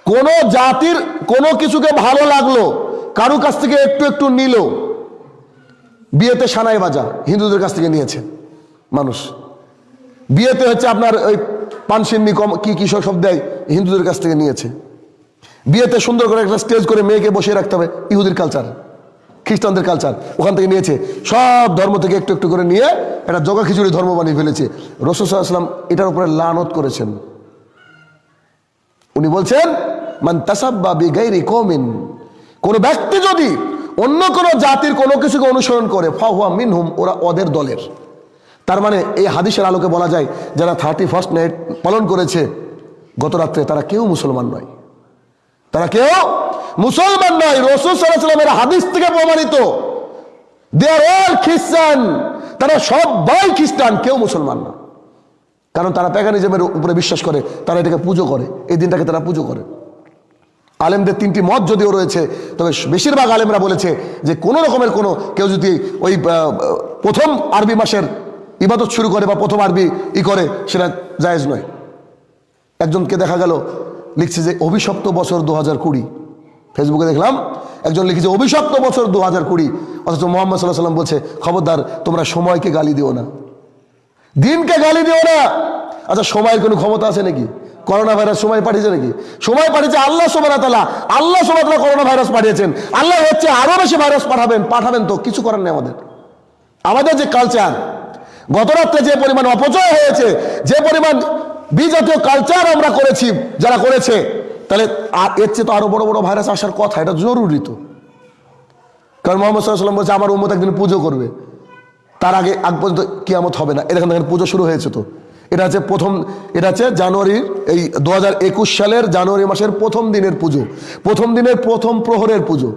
কোনো জাতির কোনো কিছুকে ভালো লাগল কারও কাছ থেকে একটু একটু নিল বিয়েতে সানাই বাজা হিন্দুদের কাছ থেকে নিয়েছে মানুষ। বিয়েতে হচ্ছে আপনার ওই পানসিন্নি কম কি কি সব দেয় হিন্দুদের কাছ থেকে নিয়েছে। বিয়েতে সুন্দর করে একটা স্টেজ করে মেয়েকে বসিয়ে রাখতে হবে ইহুদির কালচার খ্রিস্টানদের কালচার ওখান থেকে নিয়েছে। সব ধর্ম থেকে একটু একটু করে নিয়ে একটা জগা খিচুড়ি ধর্ম বানিয়ে ফেলেছে। রসুলাম এটার উপরে লানত করেছেন। উনি বলছেন, মান তাসাব্বা বিগাইরি কমিন কোন ব্যক্তি যদি অন্য কোন জাতির কোনো কিছুকে অনুসরণ করে, ফাহুয়া মিনহুম, ওরা ওদের দলের। তার মানে এই হাদিসের আলোকে বলা যায়, যারা থার্টি ফার্স্ট নাইট পালন করেছে গত রাত্রে তারা কেউ মুসলমান নয়। তারা কেউ মুসলমান নয়। রসুল সাল্লামের হাদিস থেকে প্রমাণিত। দে আর অল খ্রিস্টান তারা সবাই খ্রিস্টান কেউ মুসলমান না। কারণ তারা প্যাগানিজমের উপরে বিশ্বাস করে, তারা এটাকে পুজো করে। এই দিনটাকে তারা পুজো করে। আলেমদের তিনটি মত যদিও রয়েছে, তবে বেশিরভাগ আলেমরা বলেছে যে কোনো রকমের কোনো কেউ যদি ওই প্রথম আরবি মাসের ইবাদত শুরু করে বা প্রথম আরবি ই করে, সেটা জায়েজ নয়। একজনকে দেখা গেল, লিখছে যে অভিশপ্ত বছর দু হাজার কুড়ি। ফেসবুকে দেখলাম, একজন লিখেছে অভিশপ্ত বছর দু হাজার কুড়ি। অথচ মোহাম্মদ সাল্লাহ সাল্লাম বলছে, খবরদার, তোমরা সময়কে গালি দিও না। দিনকে গালি দিও না! আচ্ছা সময়ের কোনো ক্ষমতা আছে নাকি? করোনা ভাইরাস সময় পাঠিয়েছে নাকি? সময় পাঠিয়েছে আল্লাহ সোমানা তালা আল্লাহ সোমানা তালা করোনা ভাইরাস পাঠিয়েছেন। আল্লাহ হচ্ছে আরও বেশি ভাইরাস পাঠাবেন পাঠাবেন তো, কিছু করার নেই আমাদের। আমাদের যে কালচার গত রাত্রে যে পরিমাণ অপচয় হয়েছে, যে পরিমাণ বিজাতীয় কালচার আমরা করেছি, যারা করেছে, তাহলে আর এর চেয়ে তো আরও বড় বড় ভাইরাস আসার কথা, এটা জরুরি তো। কারণ মোহাম্মদ সাল্লাম বলছে, আমার উম্মত একদিন পুজো করবে। তার আগে আগ পর্যন্ত কিয়ামত হবে না। এরকম দেখেন পুজো শুরু হয়েছে তো। এটা হচ্ছে প্রথম, এটা হচ্ছে জানুয়ারির এই দু হাজার একুশ সালের জানুয়ারি মাসের প্রথম দিনের পুজো, প্রথম দিনের প্রথম প্রহরের পুজো।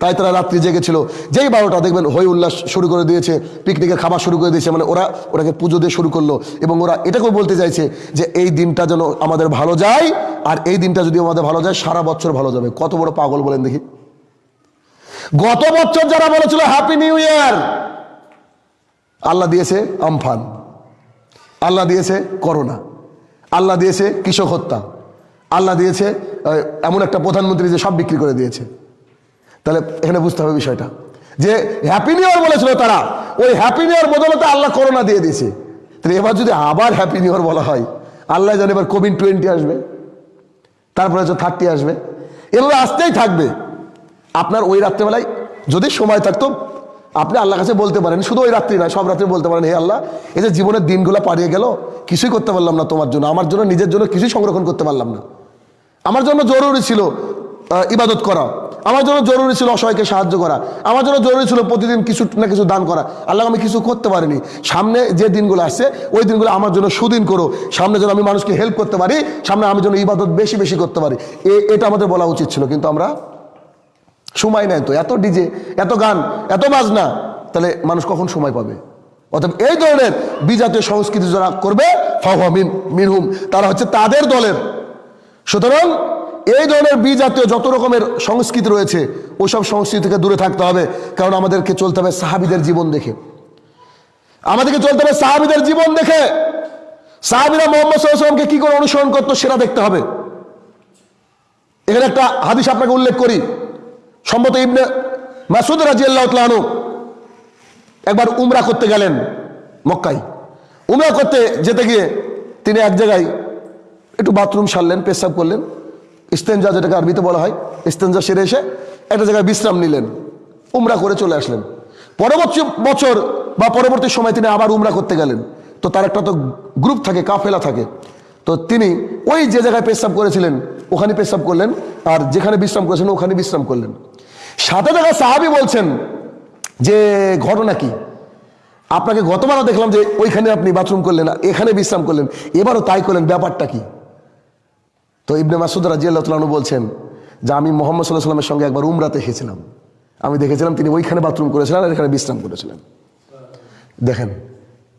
তাই তারা রাত্রি জেগেছিল যেই বারোটা, দেখবেন হই উল্লাস শুরু করে দিয়েছে পিকনিকের খাবার শুরু করে দিয়েছে মানে ওরা ওটাকে পুজো দিয়ে শুরু করল। এবং ওরা এটাকেও বলতে চাইছে যে, এই দিনটা যেন আমাদের ভালো যায়, আর এই দিনটা যদি আমাদের ভালো যায়, সারা বছর ভালো যাবে। কত বড় পাগল বলেন দেখি। গত বছর যারা বলেছিল হ্যাপি নিউ ইয়ার আল্লাহ দিয়েছে আমফান। আল্লাহ দিয়েছে করোনা। আল্লাহ দিয়েছে কৃষক হত্যা। আল্লাহ দিয়েছে এমন একটা প্রধানমন্ত্রী যে সব বিক্রি করে দিয়েছে। তাহলে এখানে বুঝতে হবে বিষয়টা। যে হ্যাপি নিউ ইয়ার বলেছিল তারা, ওই হ্যাপি নিউ ইয়ার বদলতে আল্লাহ করোনা দিয়ে দিয়েছে। তাহলে এবার যদি আবার হ্যাপি নিউ ইয়ার বলা হয়, আল্লাহ জানে এবার কোভিড টোয়েন্টি আসবে, তারপরে হচ্ছে থার্টি আসবে। এগুলো আসতেই থাকবে। আপনার ওই রাত্রেবেলায় যদি সময় থাকতো আপনি আল্লাহ কাছে বলতে পারেন, শুধু ওই রাত্রি নয়, সব রাত্রে বলতে পারেন, হে আল্লাহ, এই যে জীবনের দিনগুলো পাড়িয়ে গেল, কিছুই করতে পারলাম না তোমার জন্য, আমার জন্য, নিজের জন্য কিছুই সংরক্ষণ করতে পারলাম না। আমার জন্য জরুরি ছিল ইবাদত করা, আমার জন্য জরুরি ছিল অসহায়কে সাহায্য করা, আমার জন্য জরুরি ছিল প্রতিদিন কিছু না কিছু দান করা, আল্লাহ আমি কিছু করতে পারিনি। সামনে যে দিনগুলো আসছে, ওই দিনগুলো আমার জন্য সুদিন করো, সামনে যেন আমি মানুষকে হেল্প করতে পারি, সামনে আমি যেন ইবাদত বেশি বেশি করতে পারি। এটা আমাদের বলা উচিত ছিল, কিন্তু আমরা সময় নেয় তো, এত ডিজে, এত গান, এত বাজনা, তাহলে মানুষ কখন সময় পাবে? অতএব এই ধরনের বিজাতীয় সংস্কৃতি যারা করবে ফাহুয়া মিন মিনহুম, তারা হচ্ছে তাদের দলের। সুতরাং এই ধরনের বিজাতীয় যত রকমের সংস্কৃতি রয়েছে, ওইসব সংস্কৃতি থেকে দূরে থাকতে হবে, কারণ আমাদেরকে চলতে হবে সাহাবিদের জীবন দেখে। আমাদেরকে চলতে হবে সাহাবিদের জীবন দেখে। সাহাবিরা মোহাম্মদ কি করে অনুসরণ করতো সেটা দেখতে হবে। এখানে একটা হাদিস আপনাকে উল্লেখ করি। সম্মত ইবনে মাসুদ রাজি আল্লাহ একবার উমরা করতে গেলেন মক্কাই উমরা করতে যেতে গিয়ে তিনি এক জায়গায় একটু বাথরুম সারলেন, পেশাব করলেন। ইস্তেঞ্জা যেটাকে আরবিতে বলা হয় ইস্তেঞ্জা সেরে এসে একটা জায়গায় বিশ্রাম নিলেন। উমরা করে চলে আসলেন। পরবর্তী বছর বা পরবর্তী সময় তিনি আবার উমরা করতে গেলেন। তো তার একটা তো গ্রুপ থাকে, কাফেলা থাকে। তো তিনি ওই যে জায়গায় পেশাব করেছিলেন ওখানে পেশাব করলেন। আর যেখানে বিশ্রাম করেছেন ওখানে বিশ্রাম করলেন। সাথে দেখা সাহাবি বলছেন যে, ঘটনা কি? আপনাকে গতবারও দেখলাম যে ওইখানে আপনি বাথরুম করলেন, এখানে বিশ্রাম করলেন, এবারও তাই করলেন, ব্যাপারটা কি? তো ইবনে মাসুদ রাজিয়াল্লাহ বলছেন যে, আমি মোহাম্মদ সাল্লাহ সাল্লামের সঙ্গে একবার উমরাতে এসেছিলাম আমি দেখেছিলাম তিনি ওইখানে বাথরুম করেছিলেন আর এখানে বিশ্রাম করেছিলেন। দেখেন,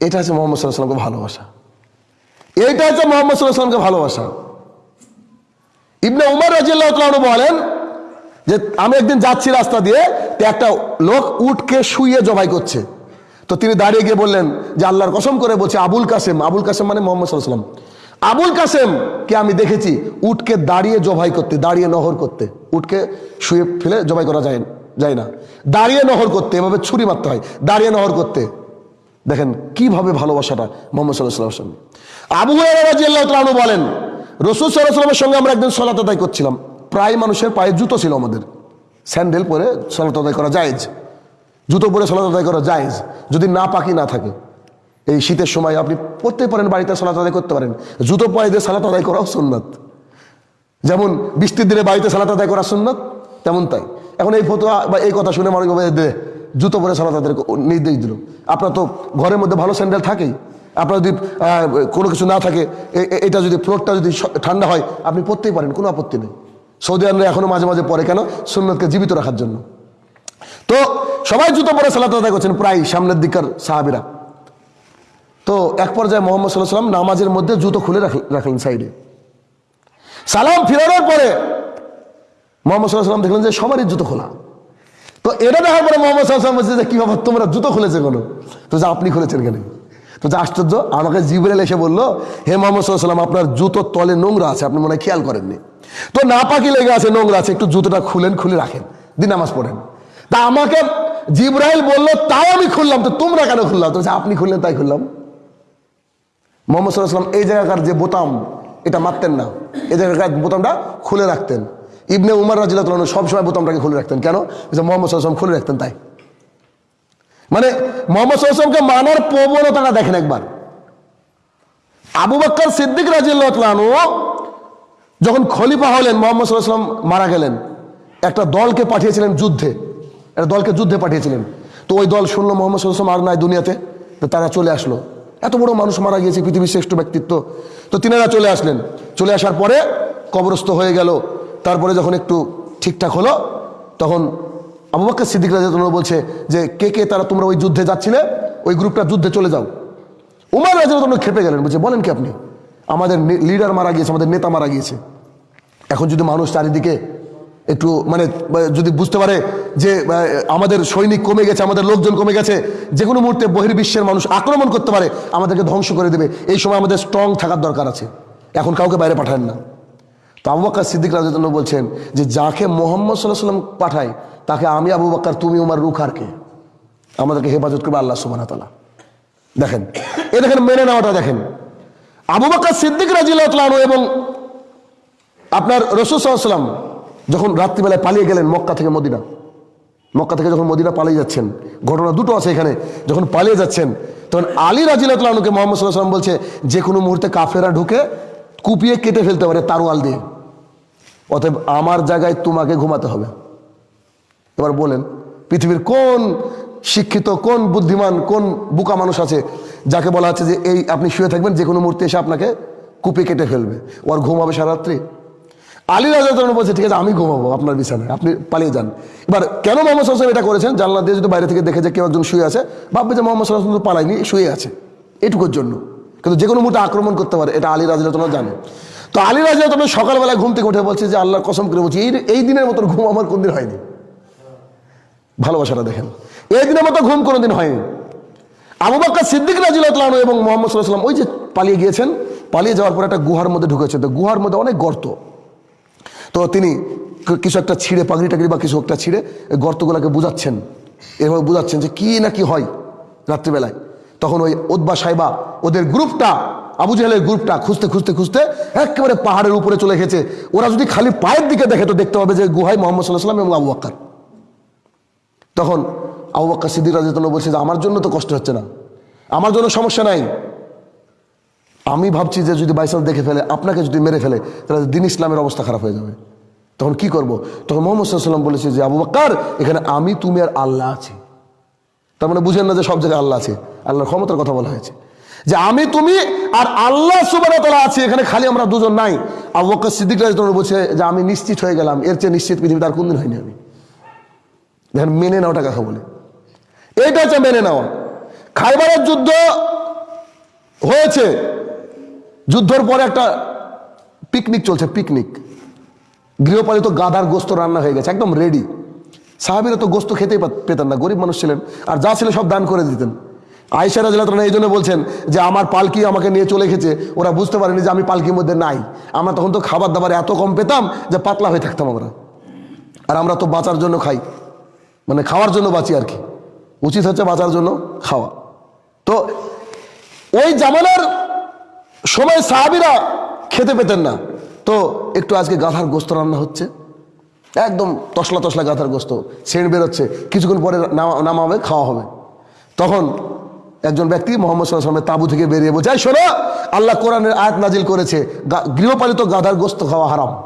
এটা হচ্ছে মোহাম্মদ সাল্লাহ সাল্লামকে ভালোবাসা। এইটা হচ্ছে মোহাম্মদ সাল্লাহ সাল্লামকে ভালোবাসা। ইবনে উমর রাজিয়াল্লাহ বলেন যে আমি একদিন যাচ্ছি রাস্তা দিয়ে, তো একটা লোক উঠকে শুয়ে জবাই করছে। তো তিনি দাঁড়িয়ে গিয়ে বললেন যে আল্লাহর কসম করে বলছে, আবুল কাসেম আবুল কাসেম মানে মোহাম্মদ সাল্লাম আবুল কাসেম কে আমি দেখেছি, উটকে দাঁড়িয়ে জবাই করতে, দাঁড়িয়ে নহর করতে। উটকে শুয়ে ফেলে জবাই করা যায় যায় না। দাঁড়িয়ে নহর করতে, এভাবে ছুরি মারতে হয়, দাঁড়িয়ে নহর করতে। দেখেন কীভাবে ভালোবাসাটা মোহাম্মদ সাল্লাহ সাল্লাম আবু রাজিয়াল্লাহ বলেন, রসুল সাল্লাহ সাল্লামের সঙ্গে আমরা একদিন সলাত আদায় করছিলাম। প্রায় মানুষের পায়ে জুতো ছিল আমাদের। স্যান্ডেল পরে সলাত আদায় করা জায়েজ। জুতো পরে সলাত আদায় করা জায়েজ। যদি না পাকি না থাকে। এই শীতের সময় আপনি পড়তে পারেন, বাড়িতে সলাত আদায় করতে পারেন। জুতো পায়ে দিয়ে সালাত আদায় করাও সুন্নাত। যেমন বৃষ্টির দিনে বাড়িতে সালাত আদায় করা সুন্নাত, তেমন তাই। এখন এই ফটো বা এই কথা শুনে মানুষ জুতো পরে সালাত আদায় নির্দেশ দিল। আপনার তো ঘরের মধ্যে ভালো স্যান্ডেল থাকেই। আপনার যদি কোনো কিছু না থাকে এটা যদি ফ্লোরটা যদি ঠান্ডা হয়, আপনি পড়তেই পারেন, কোনো আপত্তি নেই। সৌদি আরবে এখনও মাঝে মাঝে পরে কেন? সুন্নতকে জীবিত রাখার জন্য। তো সবাই জুতো পরে সালাত আদায় করছেন প্রায় সামনের দিককার সাহাবিরা। তো এক পর্যায়ে মোহাম্মদ সাল্লাহ সাল্লাম নামাজের মধ্যে জুতো খুলে রাখ- রাখলেন সাইডে। সালাম ফিরানোর পরে মোহাম্মদ সাল্লাহ সাল্লাম দেখলেন যে সবারই জুতো খোলা। তো এটা দেখার পরে মোহাম্মদ সাল্লাহ সাল্লাম বলছে যে কি ব্যাপার তোমরা জুতো খুলেছে কোনো? তো যে আপনি খুলেছেন কেন? তো যে আশ্চর্য, আমাকে জিবরেল এসে বলল, হে মোহাম্মদ সাল্লাম আপনার জুতোর তলে নোংরা আছে, আপনি মনে খেয়াল করেননি। তো না পাকি লেগে আছে নোংরা আছে, একটু জুতোটা খুলেন, খুলে রাখেন দিন নামাজ পড়েন। তা আমাকে জিব্রাইল বলল, তাও আমি খুললাম, তো তোমরা কেন খুললাম তো আপনি খুললেন, তাই খুললাম। মোহাম্মদ সাল্লাম এই জায়গাকার যে বোতাম, এটা মারতেন না। এই জায়গাকার বোতামটা খুলে রাখতেন। ইবনে উমার রাজিল্লাহ সবসময় বোতামটাকে খুলে রাখতেন। কেন? মোহাম্মদ সাল্লাম খুলে রাখতেন, তাই। মানে মোহাম্মদ সাল্লামকে মানার প্রবণতাটা দেখেন একবার। আবু বাক্কর সিদ্দিক রাজিল্লাহ যখন খলিফা হলেন, মোহাম্মদ সাল্লাম মারা গেলেন, একটা দলকে পাঠিয়েছিলেন যুদ্ধে। একটা দলকে যুদ্ধে পাঠিয়েছিলেন। তো ওই দল শুনলো মোহাম্মদ সাল্লাম আর নাই দুনিয়াতে, তো তারা চলে আসলো। এত বড় মানুষ মারা গিয়েছে, পৃথিবীর শ্রেষ্ঠ ব্যক্তিত্ব। তো তিনারা চলে আসলেন। চলে আসার পরে কবরস্থ হয়ে গেল। তারপরে যখন একটু ঠিকঠাক হলো, তখন বাক্কর সিদ্দিক রাজিয়াল্লাহু বলছে যে, কে কে তারা তোমরা ওই যুদ্ধে যাচ্ছিলে? ওই গ্রুপটা যুদ্ধে চলে যাও। উমার রাজিয়াল্লাহু খেপে গেলেন, বলছে, বলেন কি আপনি? আমাদের লিডার মারা গিয়েছে, আমাদের নেতা মারা গিয়েছে। এখন যদি মানুষ চারিদিকে একটু মানে যদি বুঝতে পারে যে আমাদের সৈনিক কমে গেছে, আমাদের লোকজন কমে গেছে, যে কোনো মুহূর্তে বহির্বিশ্বের মানুষ আক্রমণ করতে পারে, আমাদেরকে ধ্বংস করে দেবে। এই সময় আমাদের স্ট্রং থাকার দরকার আছে। এখন কাউকে বাইরে পাঠান না। তো আবু বাক্কার সিদ্দিক রাজন বলছেন যে, যাকে মোহাম্মদ সাল্লাহ সাল্লাম পাঠায়, তাকে আমি আবু বাক্কার তুমি উমার রুখারকে আমাদেরকে হেফাজত করবে আল্লাহ সুবাহ দেখেন এ দেখেন, মেনে নেওয়াটা দেখেন। আবু বাক্কার সিদ্দিক রাজিল্লাহ এবং আপনার রসুল সাল্লাম যখন রাত্রিবেলায় পালিয়ে গেলেন মক্কা থেকে মদিনা, মক্কা থেকে যখন মদিনা পালিয়ে যাচ্ছেন, ঘটনা দুটো আছে এখানে, যখন পালিয়ে যাচ্ছেন, তখন আলী রাজিলাতকে মোহাম্মদ সাল্লাহ সাল্লাম বলছে, যে কোনো মুহূর্তে কাফেরা ঢুকে কুপিয়ে কেটে ফেলতে পারে তারওয়াল দিয়ে। অতএব আমার জায়গায় তোমাকে ঘুমাতে হবে। এবার বলেন, পৃথিবীর কোন শিক্ষিত, কোন বুদ্ধিমান, কোন বুকা মানুষ আছে যাকে বলা হচ্ছে যে এই আপনি শুয়ে থাকবেন, যে কোনো মুহূর্তে এসে আপনাকে কুপি কেটে ফেলবে। ওর ঘুম হবে সারাত্রি আলী রাজা তখন বলছে, ঠিক আছে, আমি ঘুমাবো আপনার বিছানায়, আপনি পালিয়ে যান। এবার কেন মোহাম্মদ সাল্লাম এটা করেছেন? জানলা দিয়ে যদি বাইরে থেকে দেখে যে কেউ একজন শুয়ে আছে, ভাববে যে মোহাম্মদ সাল্লাম তো পালায়নি, শুয়ে আছে। এটুকুর জন্য। কিন্তু যে কোনো মুহূর্তে আক্রমণ করতে পারে, এটা আলী রাজা তোমরা জানে। তো আলী রাজা তোমরা সকালবেলা ঘুম থেকে উঠে বলছে যে, আল্লাহর কসম করে বলছি, এই এই দিনের মতন ঘুম আমার কোনদিন হয়নি। ভালোবাসাটা দেখেন। এই দিনের মতো ঘুম কোনোদিন হয়নি। আবু বাক্কা সিদ্দিক রাজিল্লাহ এবং মোহাম্মদ সাল্লাহ সাল্লাম ওই যে পালিয়ে গিয়েছেন, পালিয়ে যাওয়ার পর একটা গুহার মধ্যে ঢুকেছে। তো গুহার মধ্যে অনেক গর্ত। তো তিনি কিছু একটা ছিঁড়ে, পাগড়ি টাগড়ি বা কিছু একটা ছিঁড়ে গর্তগুলোকে বুঝাচ্ছেন। এভাবে বুঝাচ্ছেন যে কি না কি হয় রাত্রিবেলায়। তখন ওই ওদবা সাহেবা ওদের গ্রুপটা, আবু জাহেলের গ্রুপটা খুঁজতে খুঁজতে খুঁজতে একেবারে পাহাড়ের উপরে চলে গেছে। ওরা যদি খালি পায়ের দিকে দেখে তো দেখতে পাবে যে গুহায় মোহাম্মদ সাল্লাহ সাল্লাম এবং আবু বাক্কার। তখন আবু বাক্কার সিদ্দিক রাজিয়াল্লাহু বলছে যে, আমার জন্য তো কষ্ট হচ্ছে না। আমার জন্য সমস্যা নাই। আমি ভাবছি যে যদি বাইসাল দেখে ফেলে, আপনাকে যদি মেরে ফেলে, তাহলে দিন ইসলামের অবস্থা খারাপ হয়ে যাবে। তখন কি করব? তখন মোহাম্মদ সাল্লাম বলেছে যে, আবু বাক্কার, এখানে আমি, তুমি আর আল্লাহ আছি। তার মানে বুঝেন না যে সব জায়গায় আল্লাহ আছে, আল্লাহর ক্ষমতার কথা বলা হয়েছে। যে আমি, তুমি আর আল্লাহ সুবাহ তালা আছি, এখানে খালি আমরা দুজন নাই। আবু বক্কর সিদ্দিক রাজিয়াল্লাহু বলছে যে আমি নিশ্চিত হয়ে গেলাম, এর চেয়ে নিশ্চিত পৃথিবীতে আর কোনদিন হয়নি আমি। দেখেন, মেনে নেওয়াটা কাকে বলে। এইটা হচ্ছে মেনে নেওয়া। খাইবারের যুদ্ধ হয়েছে। যুদ্ধর পরে একটা পিকনিক চলছে, পিকনিক। গৃহপালিত গাধার গোস্ত রান্না হয়ে গেছে, একদম রেডি সাহাবিরা তো গোস্ত খেতেই পেতেন না, গরিব মানুষ ছিলেন। আর যা ছিল সব দান করে দিতেন। আয়সা রাজিল্লাহ এই জন্য বলছেন যে, আমার পালকি আমাকে নিয়ে চলে গেছে ওরা বুঝতে পারেনি যে আমি পালকির মধ্যে নাই। আমরা তখন তো খাবার দাবার এত কম পেতাম যে পাতলা হয়ে থাকতাম আমরা। আর আমরা তো বাঁচার জন্য খাই। মানে খাওয়ার জন্য বাঁচি আর কি। উচিত হচ্ছে বাঁচার জন্য খাওয়া। তো ওই জামানার সময় সাহাবিরা খেতে পেতেন না। তো একটু আজকে গাধার গোস্ত রান্না হচ্ছে। একদম তসলা তসলা গাধার গোস্ত, সেন্ট বেরোচ্ছে, কিছুক্ষণ পরে নামা- হবে খাওয়া হবে। তখন একজন ব্যক্তি মোহাম্মদ সাল্লামের তাবু থেকে বেরিয়ে বলছে, "এই শোনো, আল্লাহ কোরআনের আয়াত নাজিল করেছে গৃহপালিত গাধার গোস্ত খাওয়া হারাম।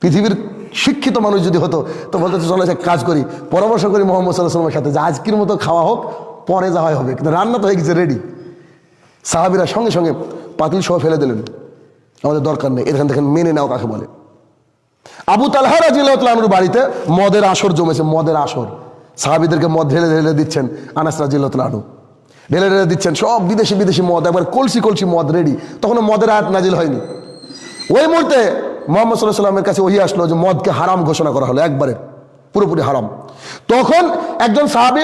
পৃথিবীর শিক্ষিত মানুষ যদি হতো, তো বলতে চলে এক কাজ করি, পরামর্শ করি মোহাম্মদ সাল্লাহ সাল্লামের সাথে, যে আজকের মতো খাওয়া হোক, পরে যা হয় হবে। কিন্তু রান্না তো হয়ে গেছে রেডি সাহাবিরা সঙ্গে সঙ্গে পাতিল সহ ফেলে দিলেন। আমাদের দরকার নেই, এখান থেকে মেনে নাও কাকে বলে? আবু তালহা রাজিল্লাহর বাড়িতে মদের আসর জমেছে, মদের আসর। সাহাবিদেরকে মদ ঢেলে ঢেলে দিচ্ছেন আনাস রাজিল্লাহ ঢেলে ঢেলে দিচ্ছেন, সব বিদেশি বিদেশি মদ, একবার কলসি কলসি মদ রেডি। তখন মদের আয়াত নাজিল হয়নি। ওই মুহূর্তে মোহাম্মদ সাল্লাহ সাল্লামের কাছে ওই আসলো যে মদকে হারাম ঘোষণা করা হলো, একবারে, পুরোপুরি হারাম। তখন একজন সাহাবি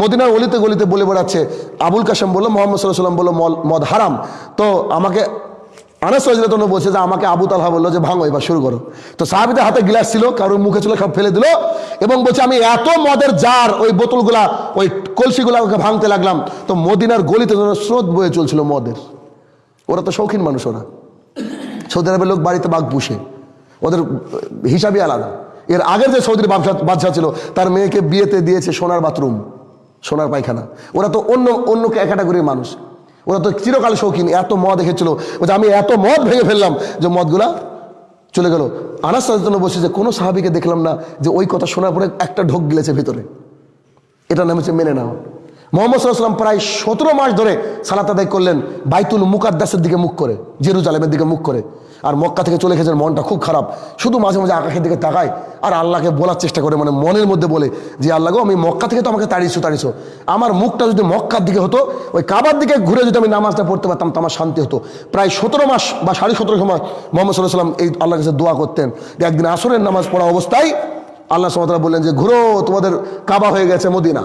মদিনার অলিতে গলিতে বলে বেড়াচ্ছে, আবুল কাসেম বলল, মোহাম্মদ সাল্লাহ সাল্লাম বলল মদ হারাম। তো আমাকে আনাস রাজিয়াতন বলছে যে আমাকে আবু তালহা বলল যে ভাঙো, এবার শুরু করো। তো সাহাবিদের হাতে গ্লাস ছিল কারোর মুখে ছিল, সব ফেলে দিল এবং বলছে, আমি এত মদের জার, ওই বোতলগুলা, ওই কলসিগুলা ওকে ভাঙতে লাগলাম। তো মদিনার গলিতে যেন স্রোত বয়ে চলছিল মদের। ওরা তো শৌখিন মানুষ ওরা। সৌদি আরবের লোক বাড়িতে বাঘ পুষে। ওদের হিসাবই আলাদা। এর আগের যে সৌদির বাদশা বাদশাহ ছিল, তার মেয়েকে বিয়েতে দিয়েছে সোনার বাথরুম, সোনার পায়খানা। ওরা তো অন্য অন্য ক্যাটাগরির মানুষ। ওরা তো চিরকাল শৌখিন, এত মদ দেখেছিল বলছে, আমি এত মদ ভেঙে ফেললাম যে মদগুলা চলে গেল। আনাস জন্য বসে যে, কোনো সাহাবিকে দেখলাম না যে ওই কথা শোনার পরে একটা ঢোক গিলেছে ভিতরে। এটা নাম হচ্ছে মেনে নেওয়া। মোহাম্মদ সাল্লাম প্রায় সতেরো মাস ধরে সালাত আদায় করলেন, বাইতুল মুকাদ্দাসের দিকে মুখ করে, জেরুজালেমের দিকে মুখ করে। আর মক্কা থেকে চলে গেছেন, মনটা খুব খারাপ। শুধু মাঝে মাঝে আকাশের দিকে তাকায়, আর আল্লাহকে বলার চেষ্টা করে মানে মনের মধ্যে বলে যে, আল্লাহ আমি মক্কা থেকে তো আমাকে তাড়িয়েছো তাড়িয়েছো। আমার মুখটা যদি মক্কার দিকে হতো, ওই কাবার দিকে ঘুরে যদি আমি নামাজটা পড়তে পারতাম, তো আমার শান্তি হতো। প্রায় সতেরো মাস বা সাড়ে সতেরো সময় মোহাম্মদ সাল্লাহ সাল্লাম এই আল্লাহ কাছে দোয়া করতেন যে, একদিন আসরের নামাজ পড়া অবস্থায় আল্লাহ সামতলা বললেন যে, ঘুরো, তোমাদের কাবা হয়ে গেছে মদিনা।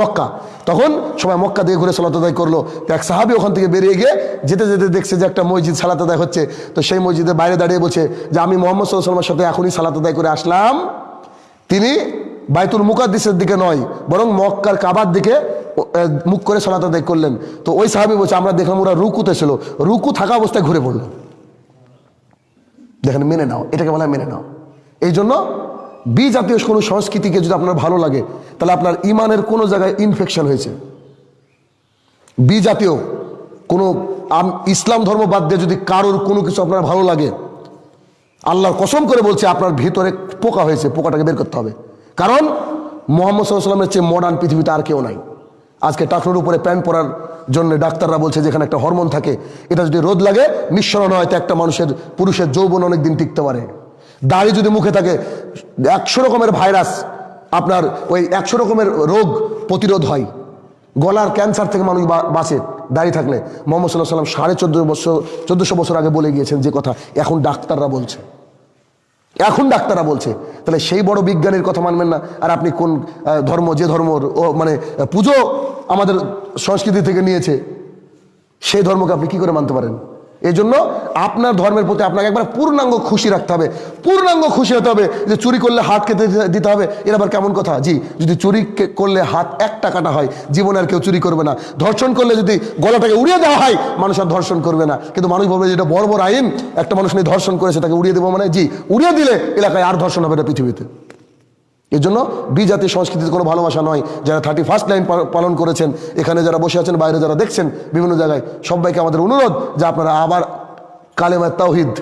মক্কা। তখন সবাই মক্কা দিয়ে ঘুরে সালাত আদায় করল। তো এক সাহাবি ওখান থেকে বেরিয়ে গিয়ে যেতে যেতে দেখছে যে একটা মসজিদ সালাত আদায় হচ্ছে। তো সেই মসজিদের বাইরে দাঁড়িয়ে বলছে যে, আমি মোহাম্মদ সাল্লামের সাথে এখনই সালাত আদায় করে আসলাম। তিনি বাইতুল মুকাদ্দিসের দিকে নয়, বরং মক্কার কাবার দিকে মুখ করে সালাত আদায় করলেন। তো ওই সাহাবি বলছে, আমরা দেখলাম ওরা রুকুতে ছিল। রুকু থাকা অবস্থায় ঘুরে পড়ল। দেখেন, মেনে নাও, এটাকে বলা মেনে নাও। এই জন্য বি জাতীয় কোনো সংস্কৃতিকে যদি আপনার ভালো লাগে, তাহলে আপনার ইমানের কোনো জায়গায় ইনফেকশন হয়েছে। বি জাতীয় কোনো ইসলাম ধর্ম বাদ দিয়ে যদি কারোর কোনো কিছু আপনার ভালো লাগে, আল্লাহর কসম করে বলছে, আপনার ভিতরে পোকা হয়েছে, পোকাটাকে বের করতে হবে। কারণ, মোহাম্মদ সাল্লামের চেয়ে মডার্ন পৃথিবীতে আর কেউ নাই। আজকে টাকনোর উপরে প্যান্ট পরার জন্য ডাক্তাররা বলছে যেখানে একটা হরমোন থাকে, এটা যদি রোদ লাগে, নিঃসরণ হয়, তো একটা মানুষের, পুরুষের যৌবন অনেক দিন টিকতে পারে। দাড়ি যদি মুখে থাকে, একশো রকমের ভাইরাস আপনার ওই একশো রকমের রোগ প্রতিরোধ হয়। গলার ক্যান্সার থেকে মানুষ বাঁচে দাঁড়িয়ে থাকলে। মোহাম্মদ সাল্লাহ সাল্লাম সাড়ে চোদ্দ বছর, চোদ্দশো বছর আগে বলে গিয়েছেন যে কথা, এখন ডাক্তাররা বলছে। এখন ডাক্তাররা বলছে। তাহলে সেই বড় বিজ্ঞানীর কথা মানবেন না। আর আপনি কোন ধর্ম, যে ধর্ম, ও মানে পুজো আমাদের সংস্কৃতি থেকে নিয়েছে, সেই ধর্মকে আপনি কি করে মানতে পারেন? এই জন্য আপনার ধর্মের প্রতি আপনাকে একবার পূর্ণাঙ্গ খুশি রাখতে হবে। পূর্ণাঙ্গ খুশি হতে হবে যে চুরি করলে হাত কেটে দিতে- দিতে হবে, এর আবার কেমন কথা? জি, যদি চুরি করলে হাত একটা কাটা হয়, জীবনে আর কেউ চুরি করবে না। ধর্ষণ করলে যদি গলাটাকে উড়িয়ে দেওয়া হয়, মানুষ আর ধর্ষণ করবে না। কিন্তু মানুষ বলবে যেটা বড় বড় আইন, একটা মানুষ নিয়ে ধর্ষণ করেছে, তাকে উড়িয়ে দেবো মানে? জি, উড়িয়ে দিলে এলাকায় আর ধর্ষণ হবে না পৃথিবীতে। এর জন্য বিজাতি সংস্কৃতির কোনো ভালোবাসা নয়। যারা থার্টি ফার্স্ট লাইন পালন করেছেন, এখানে যারা বসে আছেন, বাইরে যারা দেখছেন, বিভিন্ন জায়গায় সবাইকে আমাদের অনুরোধ যে আপনারা আবার কালেমা তাওহিদ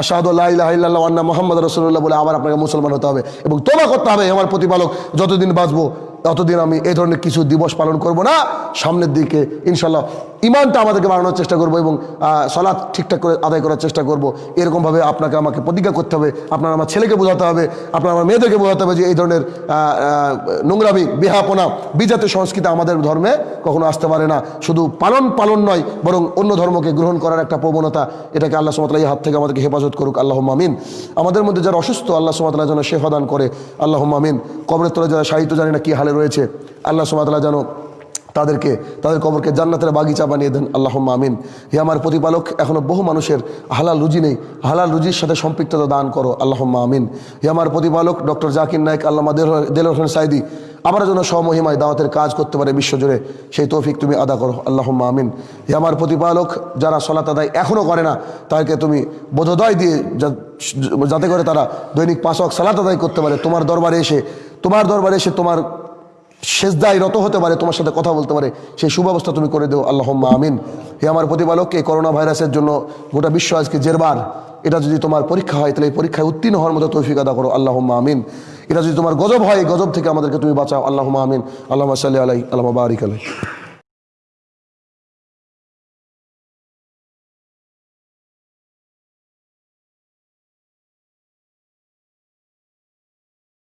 আশাহাদুল্লাহ মোহাম্মদ রসুল্লাহ বলে আবার আপনাকে মুসলমান হতে হবে এবং তোমা করতে হবে। আমার প্রতিপালক, যতদিন বাঁচবো ততদিন আমি এই ধরনের কিছু দিবস পালন করব না। সামনের দিকে ইনশাল্লাহ ইমানটা আমাদেরকে বাড়ানোর চেষ্টা করব এবং সলাৎ ঠিকঠাক করে আদায় করার চেষ্টা করব। এরকমভাবে আপনাকে আমাকে প্রতিজ্ঞা করতে হবে, আপনার আমার ছেলেকে বোঝাতে হবে, আপনার আমার মেয়েদেরকে বোঝাতে হবে যে এই ধরনের নোংরামি, বিহাপনা বিজাতীয় সংস্কৃতি আমাদের ধর্মে কখনো আসতে পারে না। শুধু পালন পালন নয়, বরং অন্য ধর্মকে গ্রহণ করার একটা প্রবণতা, এটাকে আল্লাহ সুমাতালা এই হাত থেকে আমাদেরকে হেফাজত করুক। আল্লাহ মামিন আমাদের মধ্যে যারা অসুস্থ, আল্লাহ সুমাতালা যেন শেফা দান করে। আল্লাহ মামিন কবরের তলে যারা সাহিত্য জানি না কী হালে রয়েছে। আল্লাহ সুমাতালা যেন তাদেরকে, তাদের কবরকে জান্নাতের বাগিচা বানিয়ে দেন। আল্লাহ আমিন। হে আমার প্রতিপালক, এখনও বহু মানুষের হালাল রুজি নেই। হালাল রুজির সাথে সম্পৃক্ততা দান করো। আল্লাহ আমিন। হে আমার প্রতিপালক, ডক্টর জাকির নায়ক আল্লাহ দেল হোসেন সাইদি আবার যেন স্বমহিমায় দাওয়াতের কাজ করতে পারে বিশ্বজুড়ে। সেই তৌফিক তুমি আদা করো। আল্লাহ আমিন। হে আমার প্রতিপালক, যারা সলাত আদায় এখনও করে না, তাদেরকে তুমি বোধোদয় দিয়ে যাতে করে তারা দৈনিক পাঁচক সালাত আদায় করতে পারে। তোমার দরবারে এসে, তোমার দরবারে এসে তোমার শেষদায় রত হতে পারে, তোমার সাথে কথা বলতে পারে, সেই সুব্যবস্থা তুমি করে দেও আল্লাহ আমিন। হে আমার প্রতিপালক, এই করোনা ভাইরাসের জন্য গোটা বিশ্ব আজকে জেরবার। এটা যদি তোমার পরীক্ষা হয়, তাহলে এই পরীক্ষায় উত্তীর্ণ হওয়ার মতো তৌফিক আদা করো আল্লাহ আমিন। এটা যদি তোমার গজব হয় গজব থেকে আমাদেরকে তুমি বাঁচাও আল্লাহ আমিন। আল্লাহ সাল্লি আলাই আল্লাহ বারিক আলাই